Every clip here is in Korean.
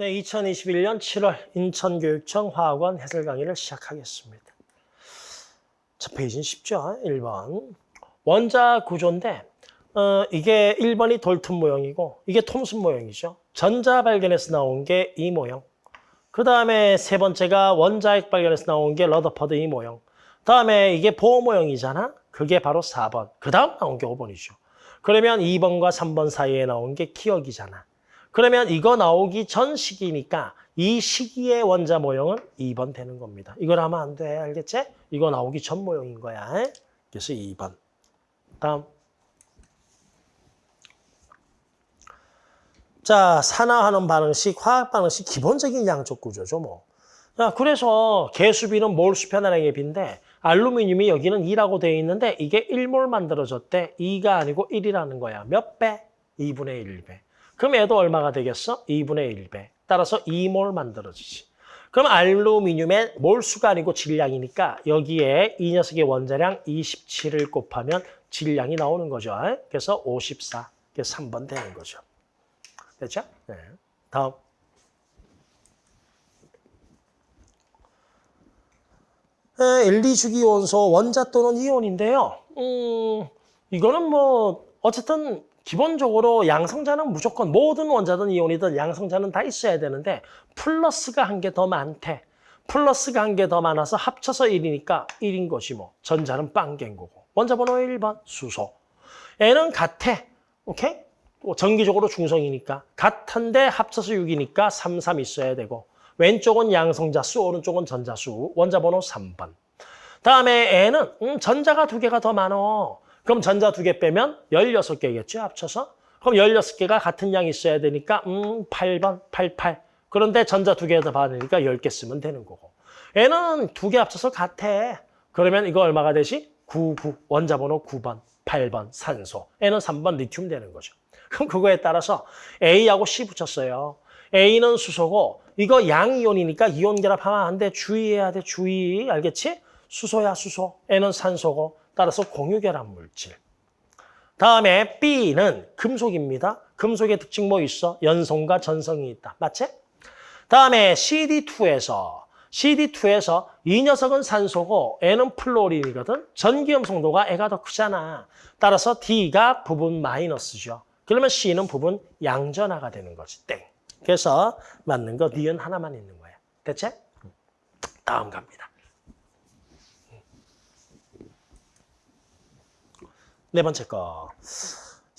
네, 2021년 7월 인천교육청 화학 one 해설 강의를 시작하겠습니다. 자, 페이지는 쉽죠? 1번. 원자 구조인데 어, 이게 1번이 돌턴 모형이고 이게 톰슨 모형이죠. 전자 발견에서 나온 게 이 모형. 그 다음에 세 번째가 원자핵 발견에서 나온 게 러더퍼드 이 모형. 다음에 이게 보어 모형이잖아. 그게 바로 4번. 그 다음 나온 게 5번이죠. 그러면 2번과 3번 사이에 나온 게 기억이잖아. 그러면 이거 나오기 전 시기니까 이 시기의 원자 모형은 2번 되는 겁니다. 이걸 하면 안 돼. 알겠지? 이거 나오기 전 모형인 거야. 그래서 2번. 다음. 자, 산화하는 반응식, 화학 반응식 기본적인 양적 구조죠, 뭐. 자, 그래서 개수비는 몰 수 편안하게 빈데 알루미늄이 여기는 2라고 되어 있는데 이게 1몰 만들어졌대. 2가 아니고 1이라는 거야. 몇 배? 2분의 1배. 그럼 얘도 얼마가 되겠어? 2분의 1배. 따라서 2몰 만들어지지. 그럼 알루미늄의 몰수가 아니고 질량이니까 여기에 이 녀석의 원자량 27을 곱하면 질량이 나오는 거죠. 그래서 54. 그래서 3번 되는 거죠. 됐죠? 네. 다음. 네, 1, 2주기 원소 원자 또는 이온인데요. 음, 이거는 뭐 어쨌든 기본적으로 양성자는 무조건 모든 원자든 이온이든 양성자는 다 있어야 되는데 플러스가 한 개 더 많대. 플러스가 한 개 더 많아서 합쳐서 1이니까 1인 것이 뭐 전자는 빵개인 거고. 원자 번호 1번 수소. N은 같아. 오케이? 전기적으로 중성이니까. 같은데 합쳐서 6이니까 3, 3 있어야 되고. 왼쪽은 양성자수, 오른쪽은 전자수. 원자 번호 3번. 다음에 N은 음, 전자가 두 개가 더 많어. 그럼 전자 두 개 빼면 16개겠죠, 합쳐서? 그럼 16개가 같은 양이 있어야 되니까 음 8번, 88. 그런데 전자 두개더 받으니까 10개 쓰면 되는 거고. 얘는 두 개 합쳐서 같아. 그러면 이거 얼마가 되지? 99, 원자 번호 9번, 8번 산소. 얘는 3번 리튬 되는 거죠. 그럼 그거에 따라서 A하고 C 붙였어요. A는 수소고 이거 양이온이니까 이온 결합하면 안 돼. 주의해야 돼. 주의. 알겠지? 수소야 수소. N은 산소고 따라서 공유결합 물질. 다음에 B는 금속입니다. 금속의 특징 뭐 있어? 연성과 전성이 있다. 맞지? 다음에 CD2에서 CD2에서 이 녀석은 산소고 N은 플로린이거든. 전기염 성도가 애가 더 크잖아. 따라서 D가 부분 마이너스죠. 그러면 C는 부분 양전화가 되는 거지. 땡. 그래서 맞는 거 니은 하나만 있는 거야. 됐지? 다음 갑니다. 네 번째 거.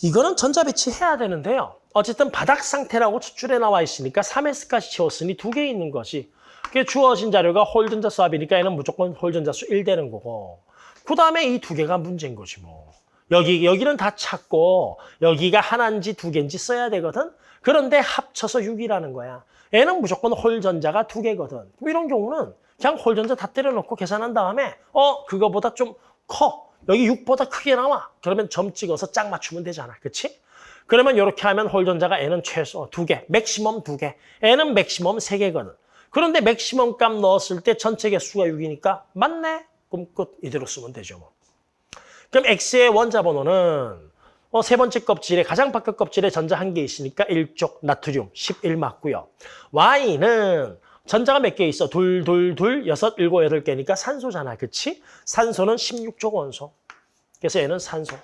이거는 전자 배치 해야 되는데요. 어쨌든 바닥 상태라고 추출에 나와 있으니까 3S까지 채웠으니 두 개 있는 것이. 그게 주어진 자료가 홀전자 수압이니까 얘는 무조건 홀전자 수 1 되는 거고. 그 다음에 이 두 개가 문제인 거지 뭐. 여기, 여기는 다 찾고 여기가 하나인지 두 개인지 써야 되거든. 그런데 합쳐서 6이라는 거야. 얘는 무조건 홀전자가 두 개거든. 이런 경우는 그냥 홀전자 다 때려놓고 계산한 다음에 어 그거보다 좀 커. 여기 6보다 크게 나와. 그러면 점 찍어서 짝 맞추면 되잖아. 그치? 그러면 이렇게 하면 홀전자가 얘는 최소 두 개, maximum 두 개. 얘는 maximum 세 개거든. 그런데 maximum 값 넣었을 때 전체 개수가 6이니까 맞네? 그럼 끝 이대로 쓰면 되죠. 뭐. 그럼 X의 원자 번호는 어, 세 번째 껍질에 가장 바깥 껍질에 전자 한 개 있으니까 1쪽 나트륨 11 맞고요. Y는 전자가 몇 개 있어? 둘, 둘, 둘, 여섯, 일곱, 여덟 개니까 산소잖아. 그치? 산소는 16조 원소. 그래서 얘는 산소.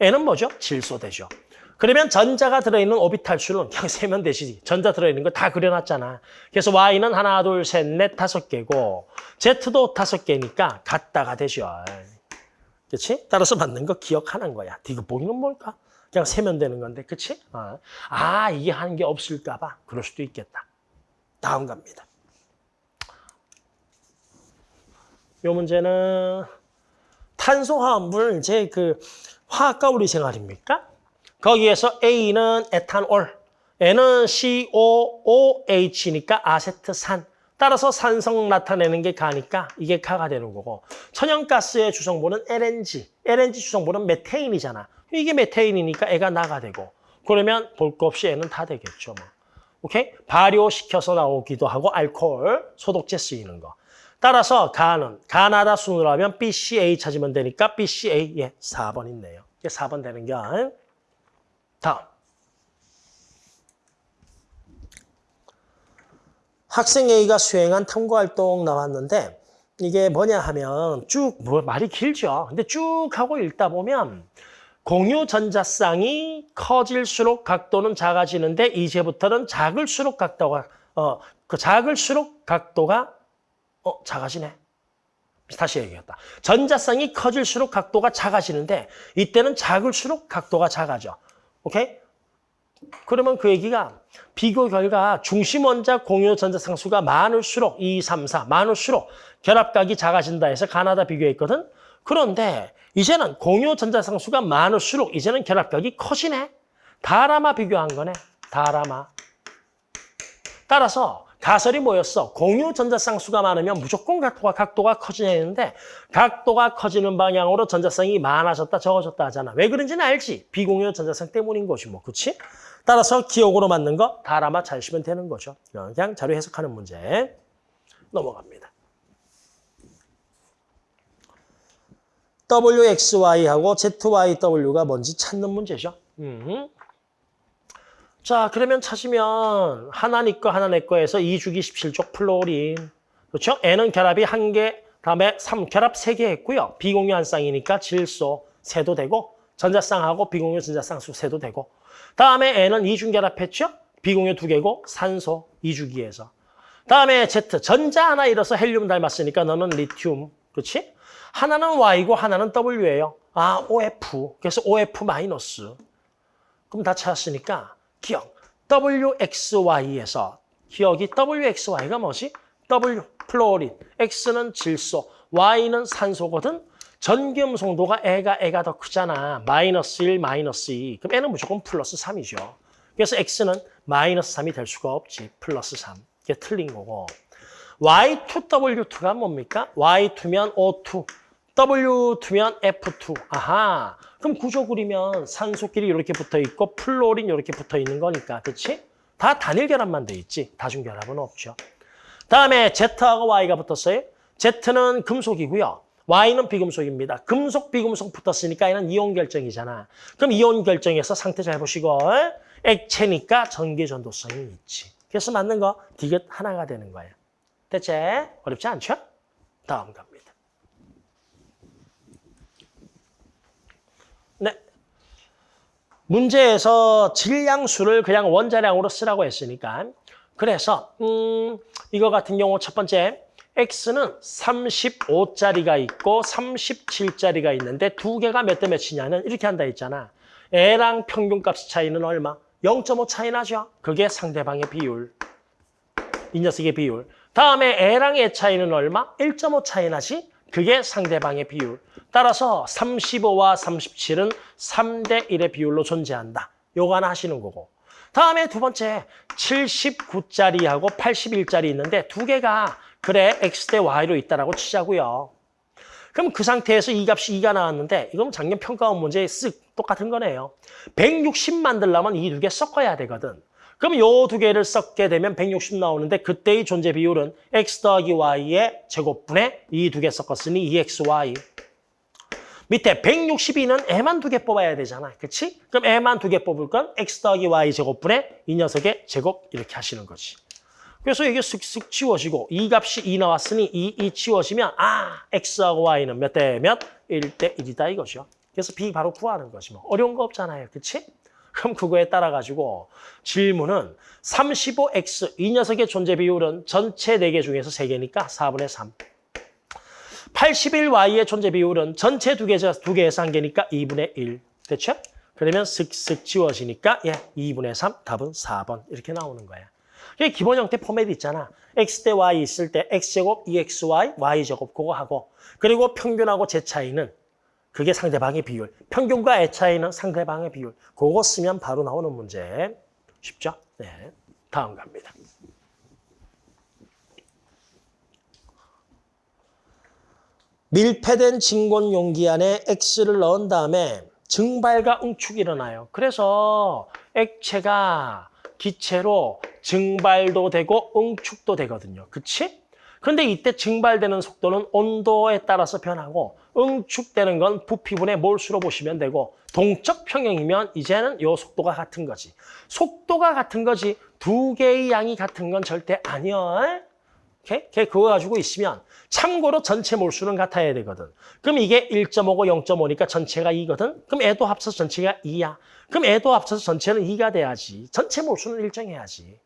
얘는 뭐죠? 질소 되죠. 그러면 전자가 들어있는 오비탈 수는 그냥 세면 되시지. 전자 들어있는 거 다 그려놨잖아. 그래서 Y는 하나, 둘, 셋, 넷, 다섯 개고 Z도 다섯 개니까 같다가 되죠. 그렇지? 따라서 맞는 거 기억하는 거야. 이거 보기는 뭘까? 그냥 세면 되는 건데, 그렇지? 아, 아 이게 한게 없을까 봐. 그럴 수도 있겠다. 다음 갑니다. 이 문제는 탄소화합물 이제 그 화학과 우리 생활입니까? 거기에서 A는 에탄올, N은 COOH니까 아세트산. 따라서 산성 나타내는 게 가니까 이게 가가 되는 거고 천연가스의 주성분은 LNG, LNG 주성분은 메테인이잖아. 이게 메테인이니까 애가 나가 되고 그러면 볼 거 없이 애는 다 되겠죠. 뭐. 오케이? 발효시켜서 나오기도 하고 알코올, 소독제 쓰이는 거. 따라서 가는 가나다 순으로 하면 BCA 찾으면 되니까 BCA 예 4번 있네요. 이게 4번 되는 게 다음. 학생 A가 수행한 탐구활동 나왔는데 이게 뭐냐 하면 쭉 뭐 말이 길죠. 근데 쭉 하고 읽다 보면 공유 전자쌍이 커질수록 각도는 작아지는데 이제부터는 작을수록 각도가 어 그 작을수록 각도가 어 작아지네. 다시 얘기했다. 전자쌍이 커질수록 각도가 작아지는데 이때는 작을수록 각도가 작아져. 오케이? 그러면 그 얘기가 비교 결과 중심 원자 공유 전자상수가 많을수록 2, 3, 4 많을수록 결합각이 작아진다 해서 가나다 비교했거든. 그런데 이제는 공유 전자상수가 많을수록 이제는 결합각이 커지네. 다라마 비교한 거네. 다라마. 따라서 가설이 뭐였어? 공유 전자쌍수가 많으면 무조건 각도가, 각도가 커지냐 했는데 각도가 커지는 방향으로 전자쌍이 많아졌다 적어졌다 하잖아. 왜 그런지는 알지? 비공유 전자쌍 때문인 것이 뭐, 그치? 따라서 기억으로 맞는 거 다라마 잘 쓰면 되는 거죠. 그냥 자료 해석하는 문제 넘어갑니다. WXY하고 ZYW가 뭔지 찾는 문제죠. 음. 자, 그러면 찾으면 하나 니꺼 하나 내 거에서 2주기 17족 플로린. 그렇죠? N은 결합이 한 개, 다음에 3 결합 세 개 했고요. 비공유 한 쌍이니까 질소 세도 되고 전자쌍하고 비공유 전자쌍 수 세도 되고 다음에 얘는 이중 결합했죠? 비공유 두 개고 산소 2주기에서. 다음에 Z 전자 하나 잃어서 헬륨 닮았으니까 너는 리튬. 그렇지? 하나는 Y고 하나는 W예요. 아, OF. 그래서 OF 마이너스. 그럼 다 찾았으니까 기역. WXY에서 기역이 WXY가 뭐지? W 플로린, X는 질소, Y는 산소거든. 전기음성도가 얘가 얘가 더 크잖아. 마이너스 1, 마이너스 2. 그럼 얘는 무조건 플러스 3이죠. 그래서 X는 마이너스 3이 될 수가 없지. 플러스 3. 이게 틀린 거고. Y2W2가 뭡니까? Y2면 O2, W2면 F2. 아하. 그럼 구조 그리면 산소끼리 이렇게 붙어 있고 플로린 이렇게 붙어 있는 거니까. 그렇지? 다 단일 결합만 돼 있지. 다중 결합은 없죠. 다음에 Z하고 Y가 붙었어요. Z는 금속이고요. Y는 비금속입니다. 금속, 비금속 붙었으니까 얘는 이온 결정이잖아. 그럼 이온 결정에서 상태 잘 보시고 액체니까 전기 전도성이 있지. 그래서 맞는 거 디귿 하나가 되는 거예요. 됐지? 어렵지 않죠? 다음 갑니다. 네. 문제에서 질량수를 그냥 원자량으로 쓰라고 했으니까 그래서 음, 이거 같은 경우 첫 번째 X는 35짜리가 있고 37짜리가 있는데 두 개가 몇 대 몇이냐는 이렇게 한다 했잖아. 애랑 평균값 차이는 얼마? 0.5 차이 나죠? 그게 상대방의 비율. 이 녀석의 비율. 다음에 애랑 애 차이는 얼마? 1.5 차이 나지? 그게 상대방의 비율. 따라서 35와 37은 3대 1의 비율로 존재한다. 요거 하나 하시는 거고. 다음에 두 번째 79짜리하고 81짜리 있는데 두 개가 그래 x 대 y로 있다라고 치자고요. 그럼 그 상태에서 이 값이 2가 나왔는데 이건 작년 평가원 문제에 쓱 똑같은 거네요. 160 만들려면 이 두 개 섞어야 되거든. 그럼 요 두 개를 섞게 되면 160 나오는데 그때의 존재 비율은 x 더하기 y의 제곱분에 이두 개 섞었으니 2xy. 밑에 162는 애만 두 개 뽑아야 되잖아. 그렇지? 그럼 애만 두 개 뽑을 건 x 더하기 y 제곱분에 이 녀석의 제곱 이렇게 하시는 거지. 그래서 이게 쓱쓱 치워지고 이 값이 2 나왔으니 2, 2 치워지면 아 x하고 y는 몇 대 몇? 1대 1이다 이거죠. 그래서 b 바로 구하는 거지 뭐. 어려운 거 없잖아요. 그렇지? 그럼 그거에 따라 가지고 질문은 35x 이 녀석의 존재 비율은 전체 4개 중에서 3개니까 4분의 3. 81y의 존재 비율은 전체 2개, 두 개에서 1개니까 2분의 1. 됐죠? 그러면 슥슥 지워지니까 예, 2분의 3, 답은 4번 이렇게 나오는 거야. 이게 기본 형태 포맷 있잖아. x 대 y 있을 때 x제곱, 2xy, y제곱 그거 하고 그리고 평균하고 제 차이는 그게 상대방의 비율. 평균과 애 차이는 상대방의 비율. 그거 쓰면 바로 나오는 문제. 쉽죠? 네. 다음 갑니다. 밀폐된 진공 용기 안에 X를 넣은 다음에 증발과 응축이 일어나요. 그래서 액체가 기체로 증발도 되고 응축도 되거든요. 그치? 그런데 이때 증발되는 속도는 온도에 따라서 변하고 응축되는 건 부피분의 몰수로 보시면 되고 동적 평형이면 이제는 이 속도가 같은 거지. 속도가 같은 거지 두 개의 양이 같은 건 절대 아니야. 오케이? 걔 그거 가지고 있으면 참고로 전체 몰수는 같아야 되거든. 그럼 이게 1.5고 0.5니까 전체가 2거든. 그럼 애도 합쳐서 전체가 2야. 그럼 애도 합쳐서 전체는 2가 돼야지. 전체 몰수는 일정해야지.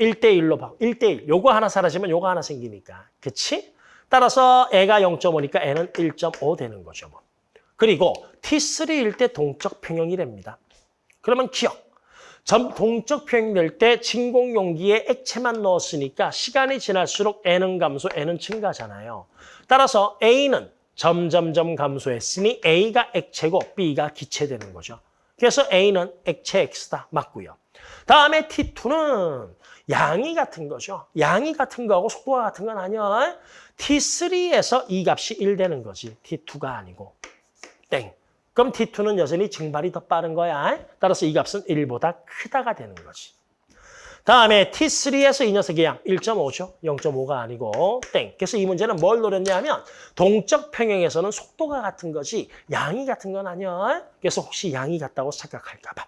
1대1로 봐. 1대1. 요거 하나 사라지면 요거 하나 생기니까. 그치? 따라서 애가 0.5니까 애는 1.5 되는 거죠. 뭐. 그리고 T3일 때 동적 평형이랍니다. 그러면 기억. 점 동적 평형될 때 진공 용기에 액체만 넣었으니까 시간이 지날수록 N은 감소, N은 증가잖아요. 따라서 A는 점점점 감소했으니 A가 액체고 B가 기체되는 거죠. 그래서 A는 액체 X다. 맞고요. 다음에 T2는 양이 같은 거죠. 양이 같은 거하고 속도가 같은 건 아니야. T3에서 이 값이 1 되는 거지. T2가 아니고. 땡. 그럼 T2는 여전히 증발이 더 빠른 거야. 따라서 이 값은 1보다 크다가 되는 거지. 다음에 T3에서 이 녀석의 양 1.5죠. 0.5가 아니고 땡. 그래서 이 문제는 뭘 노렸냐 하면 동적 평형에서는 속도가 같은 거지 양이 같은 건 아니야. 그래서 혹시 양이 같다고 착각할까 봐.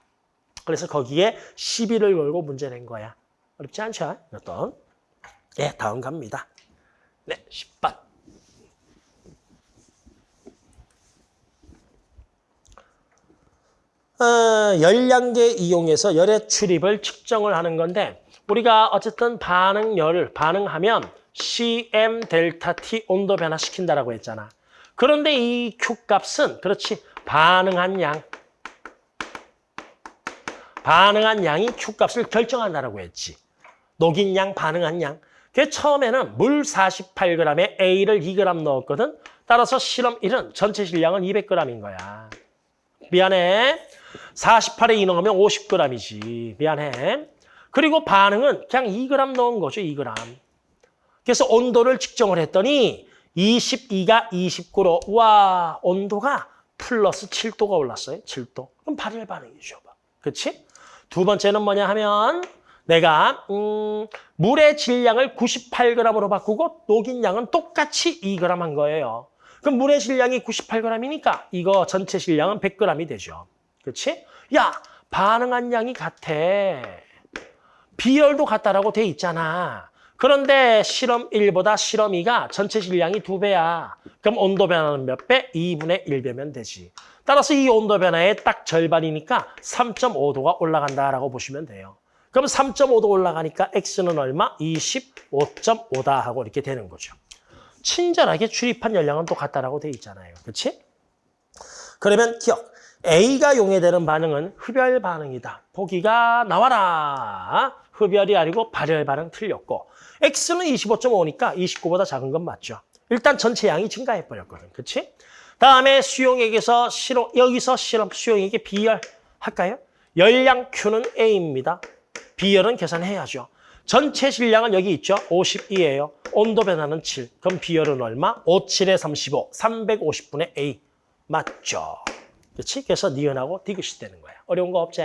그래서 거기에 시비를 걸고 문제 낸 거야. 어렵지 않죠? 어떤? 예, 다음 갑니다. 네, 10번. 어, 열량계 이용해서 열의 출입을 측정을 하는 건데 우리가 어쨌든 반응열을 반응하면 CM 델타 T 온도 변화시킨다라고 했잖아. 그런데 이 Q 값은 그렇지 반응한 양 반응한 양이 Q 값을 결정한다라고 했지. 녹인 양, 반응한 양. 그 처음에는 물 48g에 A를 2g 넣었거든. 따라서 실험 1은 전체 질량은 200g인 거야. 미안해. 48에 2 넣으면 50g이지. 미안해. 그리고 반응은 그냥 2g 넣은 거죠. 2g. 그래서 온도를 측정을 했더니 22가 29로 와 온도가 플러스 7도가 올랐어요. 7도. 그럼 발열 반응이죠. 그렇지? 두 번째는 뭐냐 하면 내가 음, 물의 질량을 98g으로 바꾸고 녹인 양은 똑같이 2g 한 거예요. 그럼 물의 질량이 98g이니까 이거 전체 질량은 100g이 되죠. 그렇지? 야, 반응한 양이 같아. 비열도 같다라고 돼 있잖아. 그런데 실험 1보다 실험 2가 전체 질량이 2배야. 그럼 온도 변화는 몇 배? 2분의 1배면 되지. 따라서 이 온도 변화의 딱 절반이니까 3.5도가 올라간다라고 보시면 돼요. 그럼 3.5도 올라가니까 X는 얼마? 25.5다 하고 이렇게 되는 거죠. 친절하게 출입한 열량은 똑같다라고 돼 있잖아요. 그렇지? 그러면 기억. A가 용해되는 반응은 흡열 반응이다. 보기가 나와라. 흡열이 아니고 발열 반응 틀렸고 X는 25.5니까 29보다 작은 건 맞죠. 일단 전체 양이 증가해버렸거든. 그렇지? 다음에 수용액에서 실험, 여기서 실험 수용액의 비열 할까요? 열량 Q는 A입니다. 비열은 계산해야죠. 전체 질량은 여기 있죠. 52예요. 온도 변화는 7. 그럼 비열은 얼마? 5, 7에 35. 350분의 A. 맞죠? 그렇지? 그래서 니은하고 디귿이 되는 거야. 어려운 거 없지?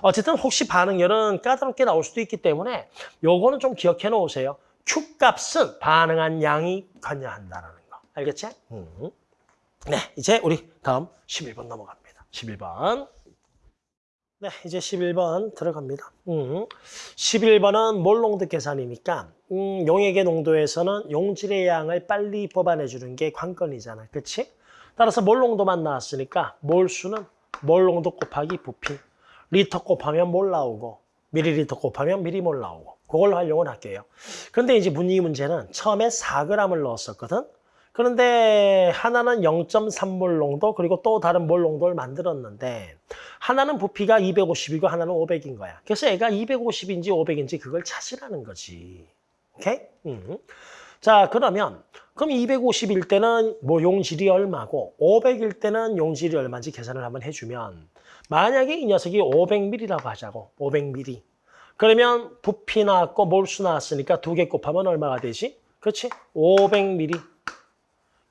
어쨌든 혹시 반응열은 까다롭게 나올 수도 있기 때문에 요거는 좀 기억해 놓으세요. Q값은 반응한 양이 관여한다는 거. 알겠지? 음. 네, 이제 우리 다음 11번 넘어갑니다. 11번. 네, 이제 11번 들어갑니다. 음, 11번은 몰농도 계산이니까 음, 용액의 농도에서는 용질의 양을 빨리 뽑아내주는 게 관건이잖아. 그렇지? 따라서 몰농도만 나왔으니까 몰수는 몰농도 곱하기 부피. 리터 곱하면 몰 나오고 미리리터 곱하면 미리몰 나오고 그걸로 활용을 할게요. 그런데 이제 문의 문제는 처음에 4g을 넣었었거든. 그런데 하나는 0.3몰 농도 그리고 또 다른 몰 농도를 만들었는데 하나는 부피가 250이고 하나는 500인 거야. 그래서 애가 250인지 500인지 그걸 찾으라는 거지. 오케이? 음. 자 그러면 그럼 250일 때는 뭐 용질이 얼마고 500일 때는 용질이 얼마인지 계산을 한번 해주면 만약에 이 녀석이 500ml라고 하자고 500ml 그러면 부피 나왔고 몰수 나왔으니까 두 개 곱하면 얼마가 되지? 그렇지? 500ml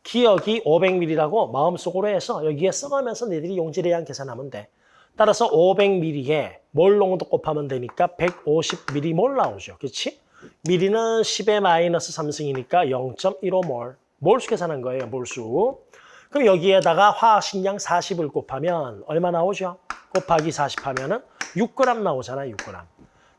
기억이 500ml라고 마음속으로 해서 여기에 써가면서 너희들이 용질에 의한 계산하면 돼. 따라서 500ml에 몰 농도 곱하면 되니까 150ml 몰 나오죠. 그렇지? 미리는 10의 마이너스 3승이니까 0.15몰. 몰수 계산한 거예요. 몰수. 그럼 여기에다가 화학식량 40을 곱하면 얼마 나오죠? 곱하기 40 하면은 6g 나오잖아. 6g.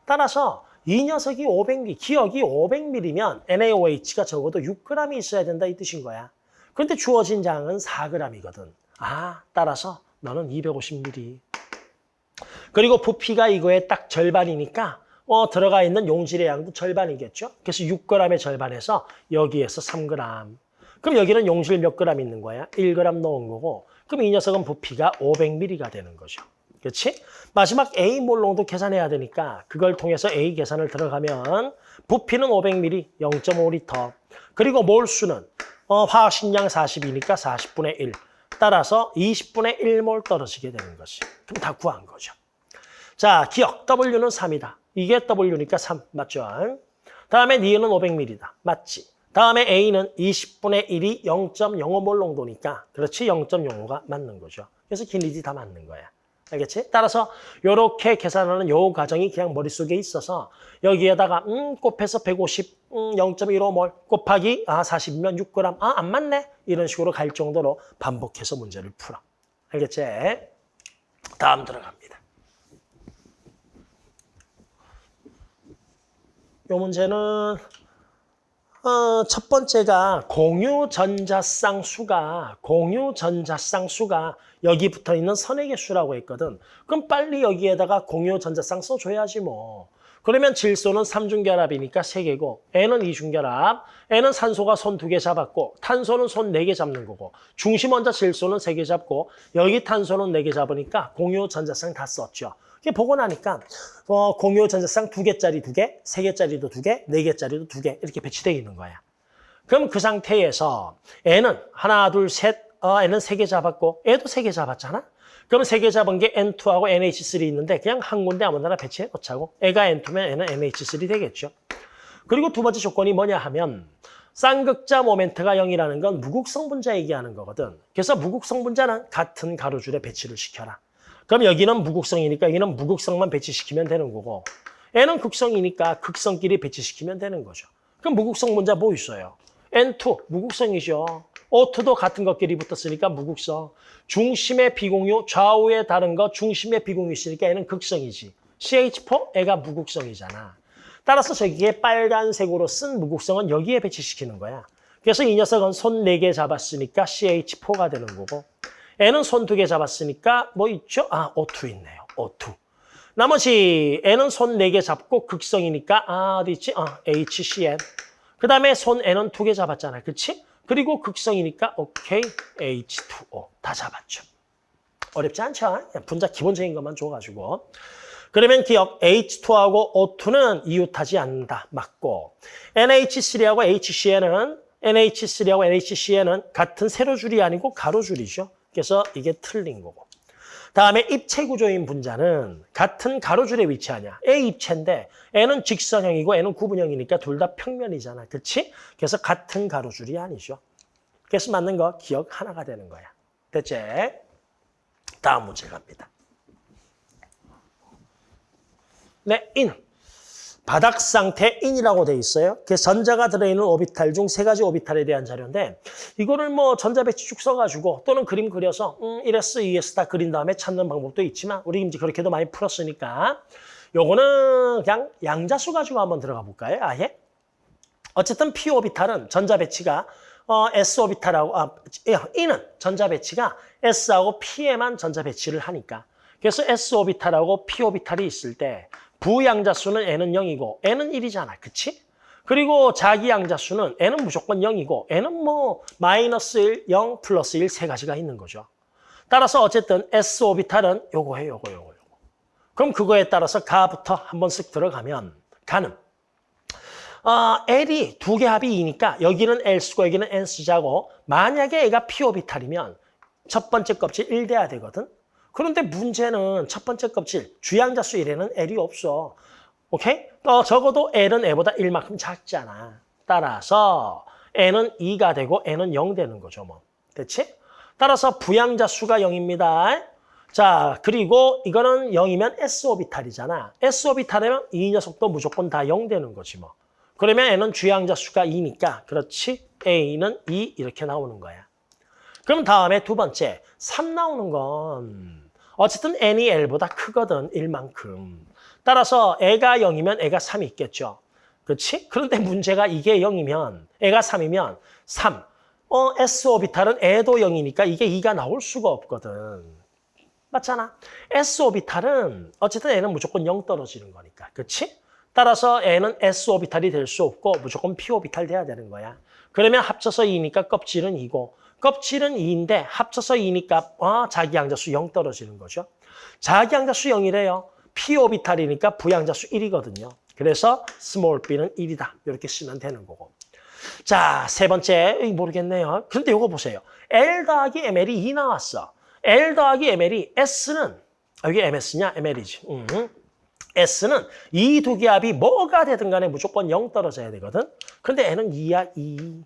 따라서 이 녀석이 500ml, 기억이 500ml면 NaOH가 적어도 6g이 있어야 된다 이 뜻인 거야. 그런데 주어진 양은 4g이거든. 아, 따라서 너는 250ml. 그리고 부피가 이거의 딱 절반이니까 어, 들어가 있는 용질의 양도 절반이겠죠. 그래서 6g의 절반에서 여기에서 3g. 그럼 여기는 용질 몇 g 있는 거야? 1g 넣은 거고 그럼 이 녀석은 부피가 500ml가 되는 거죠. 그렇지? 마지막 A 몰롱도 계산해야 되니까 그걸 통해서 A 계산을 들어가면 부피는 500ml, 0.5L. 그리고 몰수는 어, 화학식량 40이니까 40분의 1. 따라서 20분의 1몰 떨어지게 되는 것이. 그럼 다 구한 거죠. 자, 기억. W는 3이다. 이게 W니까 3. 맞죠? 다음에 니은은 500ml다. 맞지? 다음에 A는 20분의 1이 0.05몰 농도니까 그렇지 0.05가 맞는 거죠. 그래서 길리지 다 맞는 거야. 알겠지? 따라서 이렇게 계산하는 요 과정이 그냥 머릿속에 있어서 여기에다가 음 곱해서 150, 음 0.15몰 곱하기 아 40이면 6g 아 안 맞네 이런 식으로 갈 정도로 반복해서 문제를 풀어. 알겠지? 다음 들어갑니다. 요 문제는 어, 첫 번째가 공유 전자쌍 수가 공유 전자쌍 수가 여기 붙어 있는 선액의 수라고 했거든. 그럼 빨리 여기에다가 공유 전자쌍 써줘야지 뭐. 그러면 질소는 삼중결합이니까 세개고 N은 이중결합, N은 산소가 손 두 개 잡았고 탄소는 손 네 개 잡는 거고 중심 원자 질소는 세 개 잡고 여기 탄소는 네 개 잡으니까 공유 전자쌍 다 썼죠. 보고 나니까 어, 공유 전자쌍 두 개짜리 두 개, 세 개짜리도 두 개, 네 개짜리도 두 개 이렇게 배치되어 있는 거야. 그럼 그 상태에서 N은 하나, 둘, 셋, 어, N은 세 개 잡았고 애도 세 개 잡았잖아. 그럼 세 개 잡은 게 N2하고 NH3 있는데 그냥 한 군데 아무데나 배치해 놓자고. 애가 N2면 N은 NH3 되겠죠. 그리고 두 번째 조건이 뭐냐 하면 쌍극자 모멘트가 0이라는 건 무극성 분자 얘기하는 거거든. 그래서 무극성 분자는 같은 가로줄에 배치를 시켜라. 그럼 여기는 무극성이니까 여기는 무극성만 배치시키면 되는 거고 N은 극성이니까 극성끼리 배치시키면 되는 거죠. 그럼 무극성 분자 뭐 있어요? N2 무극성이죠. O2도 같은 것끼리 붙었으니까 무극성. 중심의 비공유, 좌우에 다른 거 중심의 비공유 있으니까 얘는 극성이지. CH4, 애가 무극성이잖아. 따라서 저기에 빨간색으로 쓴 무극성은 여기에 배치시키는 거야. 그래서 이 녀석은 손 4개 잡았으니까 CH4가 되는 거고 N은 손 2개 잡았으니까 뭐 있죠? 아, O2 있네요. O2. 나머지 N은 손 4개 잡고 극성이니까 아, 어디 있지? 아, HCN. 그 다음에 손 N은 2개 잡았잖아. 그치? 그리고 극성이니까 오케이, H2O. 다 잡았죠. 어렵지 않죠? 분자 기본적인 것만 줘가지고. 그러면 기억, H2하고 O2는 이웃하지 않는다. 맞고. NH3하고 HCN은 NH3하고 NHCN은 같은 세로줄이 아니고 가로줄이죠. 그래서 이게 틀린 거고. 다음에 입체 구조인 분자는 같은 가로줄에 위치하냐. A 입체인데 N은 직선형이고 N은 구분형이니까 둘 다 평면이잖아. 그렇지? 그래서 같은 가로줄이 아니죠. 그래서 맞는 거 기억 하나가 되는 거야. 됐지? 다음 문제 갑니다. 네, 인. 바닥 상태 인이라고 돼 있어요. 그 전자가 들어있는 오비탈 중 세 가지 오비탈에 대한 자료인데 이거를 뭐 전자 배치 쭉 써가지고 또는 그림 그려서 음, 1S, 2S 다 그린 다음에 찾는 방법도 있지만 우리 이제 그렇게도 많이 풀었으니까 요거는 그냥 양자수 가지고 한번 들어가 볼까요? 아예? 어쨌든 P 오비탈은 전자 배치가 어, S 오비탈하고 아, E는 전자 배치가 S하고 P에만 전자 배치를 하니까 그래서 S 오비탈하고 P 오비탈이 있을 때 부양자 수는 얘는 0이고 얘는 1이잖아. 그치? 그리고 자기 양자 수는 N은 무조건 0이고 N은 뭐 마이너스 1, 0, 플러스 1 세 가지가 있는 거죠. 따라서 어쨌든 S 오비탈은 요거예요. 요거, 요거, 요거. 그럼 그거에 따라서 가부터 한번 쓱 들어가면 가는 어, L이 두 개 합이 2니까 여기는 L수고 여기는 N수자고 만약에 얘가 P 오비탈이면 첫 번째 껍질 1 돼야 되거든. 그런데 문제는 첫 번째 껍질, 주양자 수 1에는 L이 없어. 오케이? 또 적어도 L은 L보다 1만큼 작잖아. 따라서 N은 2가 되고 N은 0 되는 거죠. 뭐. 됐지? 따라서 부양자 수가 0입니다. 자, 그리고 이거는 0이면 S오비탈이잖아. S오비탈이면 이 녀석도 무조건 다 0 되는 거지 뭐. 그러면 N은 주양자 수가 2니까 그렇지? A는 2 이렇게 나오는 거야. 그럼 다음에 두 번째, 3 나오는 건 어쨌든 n이 l보다 크거든, 1만큼. 따라서 애가 0이면 애가 3이 있겠죠. 그렇지? 그런데 문제가 이게 0이면 애가 3이면 3. 어, S 오비탈은 애도 0이니까 이게 2가 나올 수가 없거든. 맞잖아. S 오비탈은 어쨌든 애는 무조건 0 떨어지는 거니까. 그렇지? 따라서 애는 S 오비탈이 될 수 없고 무조건 P 오비탈 돼야 되는 거야. 그러면 합쳐서 2니까 껍질은 2고 껍질은 2인데 합쳐서 2니까 아, 자기 양자수 0 떨어지는 거죠. 자기 양자수 0이래요. P 오비탈이니까 부양자수 1이거든요. 그래서 small b는 1이다. 이렇게 쓰면 되는 거고. 자, 세 번째 모르겠네요. 그런데 이거 보세요. L 더하기 ML이 2 나왔어. L 더하기 ML이 S는 여기 MS냐? ML이지. 음. S는 이두개 합이 뭐가 되든 간에 무조건 0 떨어져야 되거든. 근데 N은 2야, 2.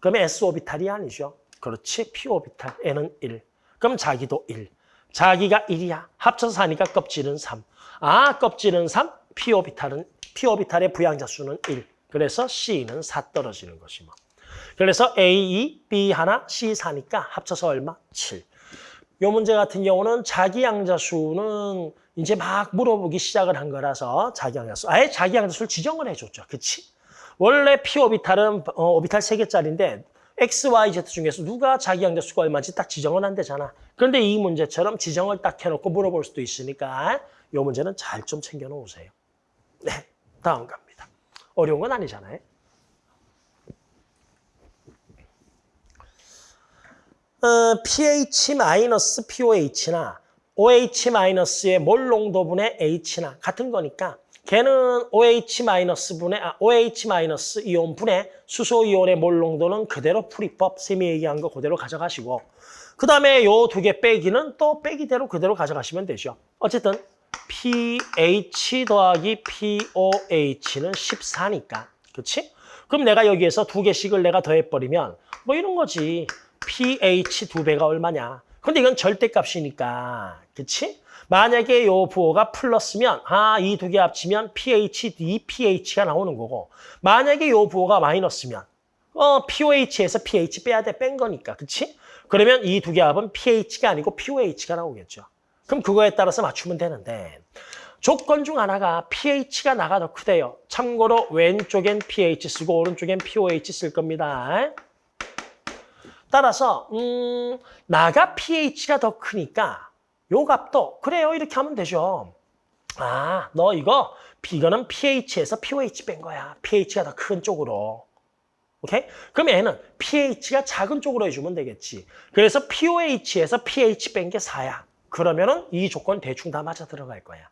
그러면 S 오비탈이 아니죠. 그렇지, P 오비탈. N은 1. 그럼 자기도 1. 자기가 1이야. 합쳐서 하니까 껍질은 3. 아, 껍질은 3, P 오비탈은 P 오비탈의 부양자 수는 1. 그래서 C는 4 떨어지는 것이 뭐. 그래서 A 2, B 하나, C 4니까 합쳐서 얼마? 7. 요 문제 같은 경우는 자기 양자 수는 이제 막 물어보기 시작을 한 거라서 자기 양자 수. 아예 자기 양자 수를 지정을 해줬죠. 그치? 원래 P 오비탈은 어, 오비탈 3개짜리인데 X, Y, Z 중에서 누가 자기 양자수가 얼마인지 딱 지정은 안 되잖아. 그런데 이 문제처럼 지정을 딱 해놓고 물어볼 수도 있으니까 이 문제는 잘 좀 챙겨 놓으세요. 네, 다음 갑니다. 어려운 건 아니잖아요. 어, pH-POH나 OH-의 몰 농도분의 H나 같은 거니까 걔는 OH-분의 아, OH- 이온분의 수소 이온의 몰 농도는 그대로 풀이법 쌤이 얘기한 거 그대로 가져가시고 그 다음에 요 두 개 빼기는 또 빼기대로 그대로 가져가시면 되죠. 어쨌든 pH 더하기 POH는 14니까. 그렇지? 그럼 내가 여기에서 두 개씩을 내가 더해버리면 뭐 이런 거지. pH 두 배가 얼마냐. 근데 이건 절대값이니까. 그렇지? 만약에 요 부호가 플러스면 아, 이 두 개 합치면 pH, DPH가 나오는 거고 만약에 요 부호가 마이너스면 어, POH에서 pH 빼야 돼. 뺀 거니까. 그렇지? 그러면 이 두 개 합은 pH가 아니고 POH가 나오겠죠. 그럼 그거에 따라서 맞추면 되는데 조건 중 하나가 pH가 나가 더 크대요. 참고로 왼쪽엔 pH 쓰고 오른쪽엔 POH 쓸 겁니다. 따라서 음, 나가 pH가 더 크니까 요 값도 그래요. 이렇게 하면 되죠. 아, 너 이거 이거는 pH에서 POH 뺀 거야. pH가 더 큰 쪽으로. 오케이? 그럼 얘는 pH가 작은 쪽으로 해주면 되겠지. 그래서 POH에서 pH 뺀 게 4야. 그러면은 이 조건 대충 다 맞아 들어갈 거야.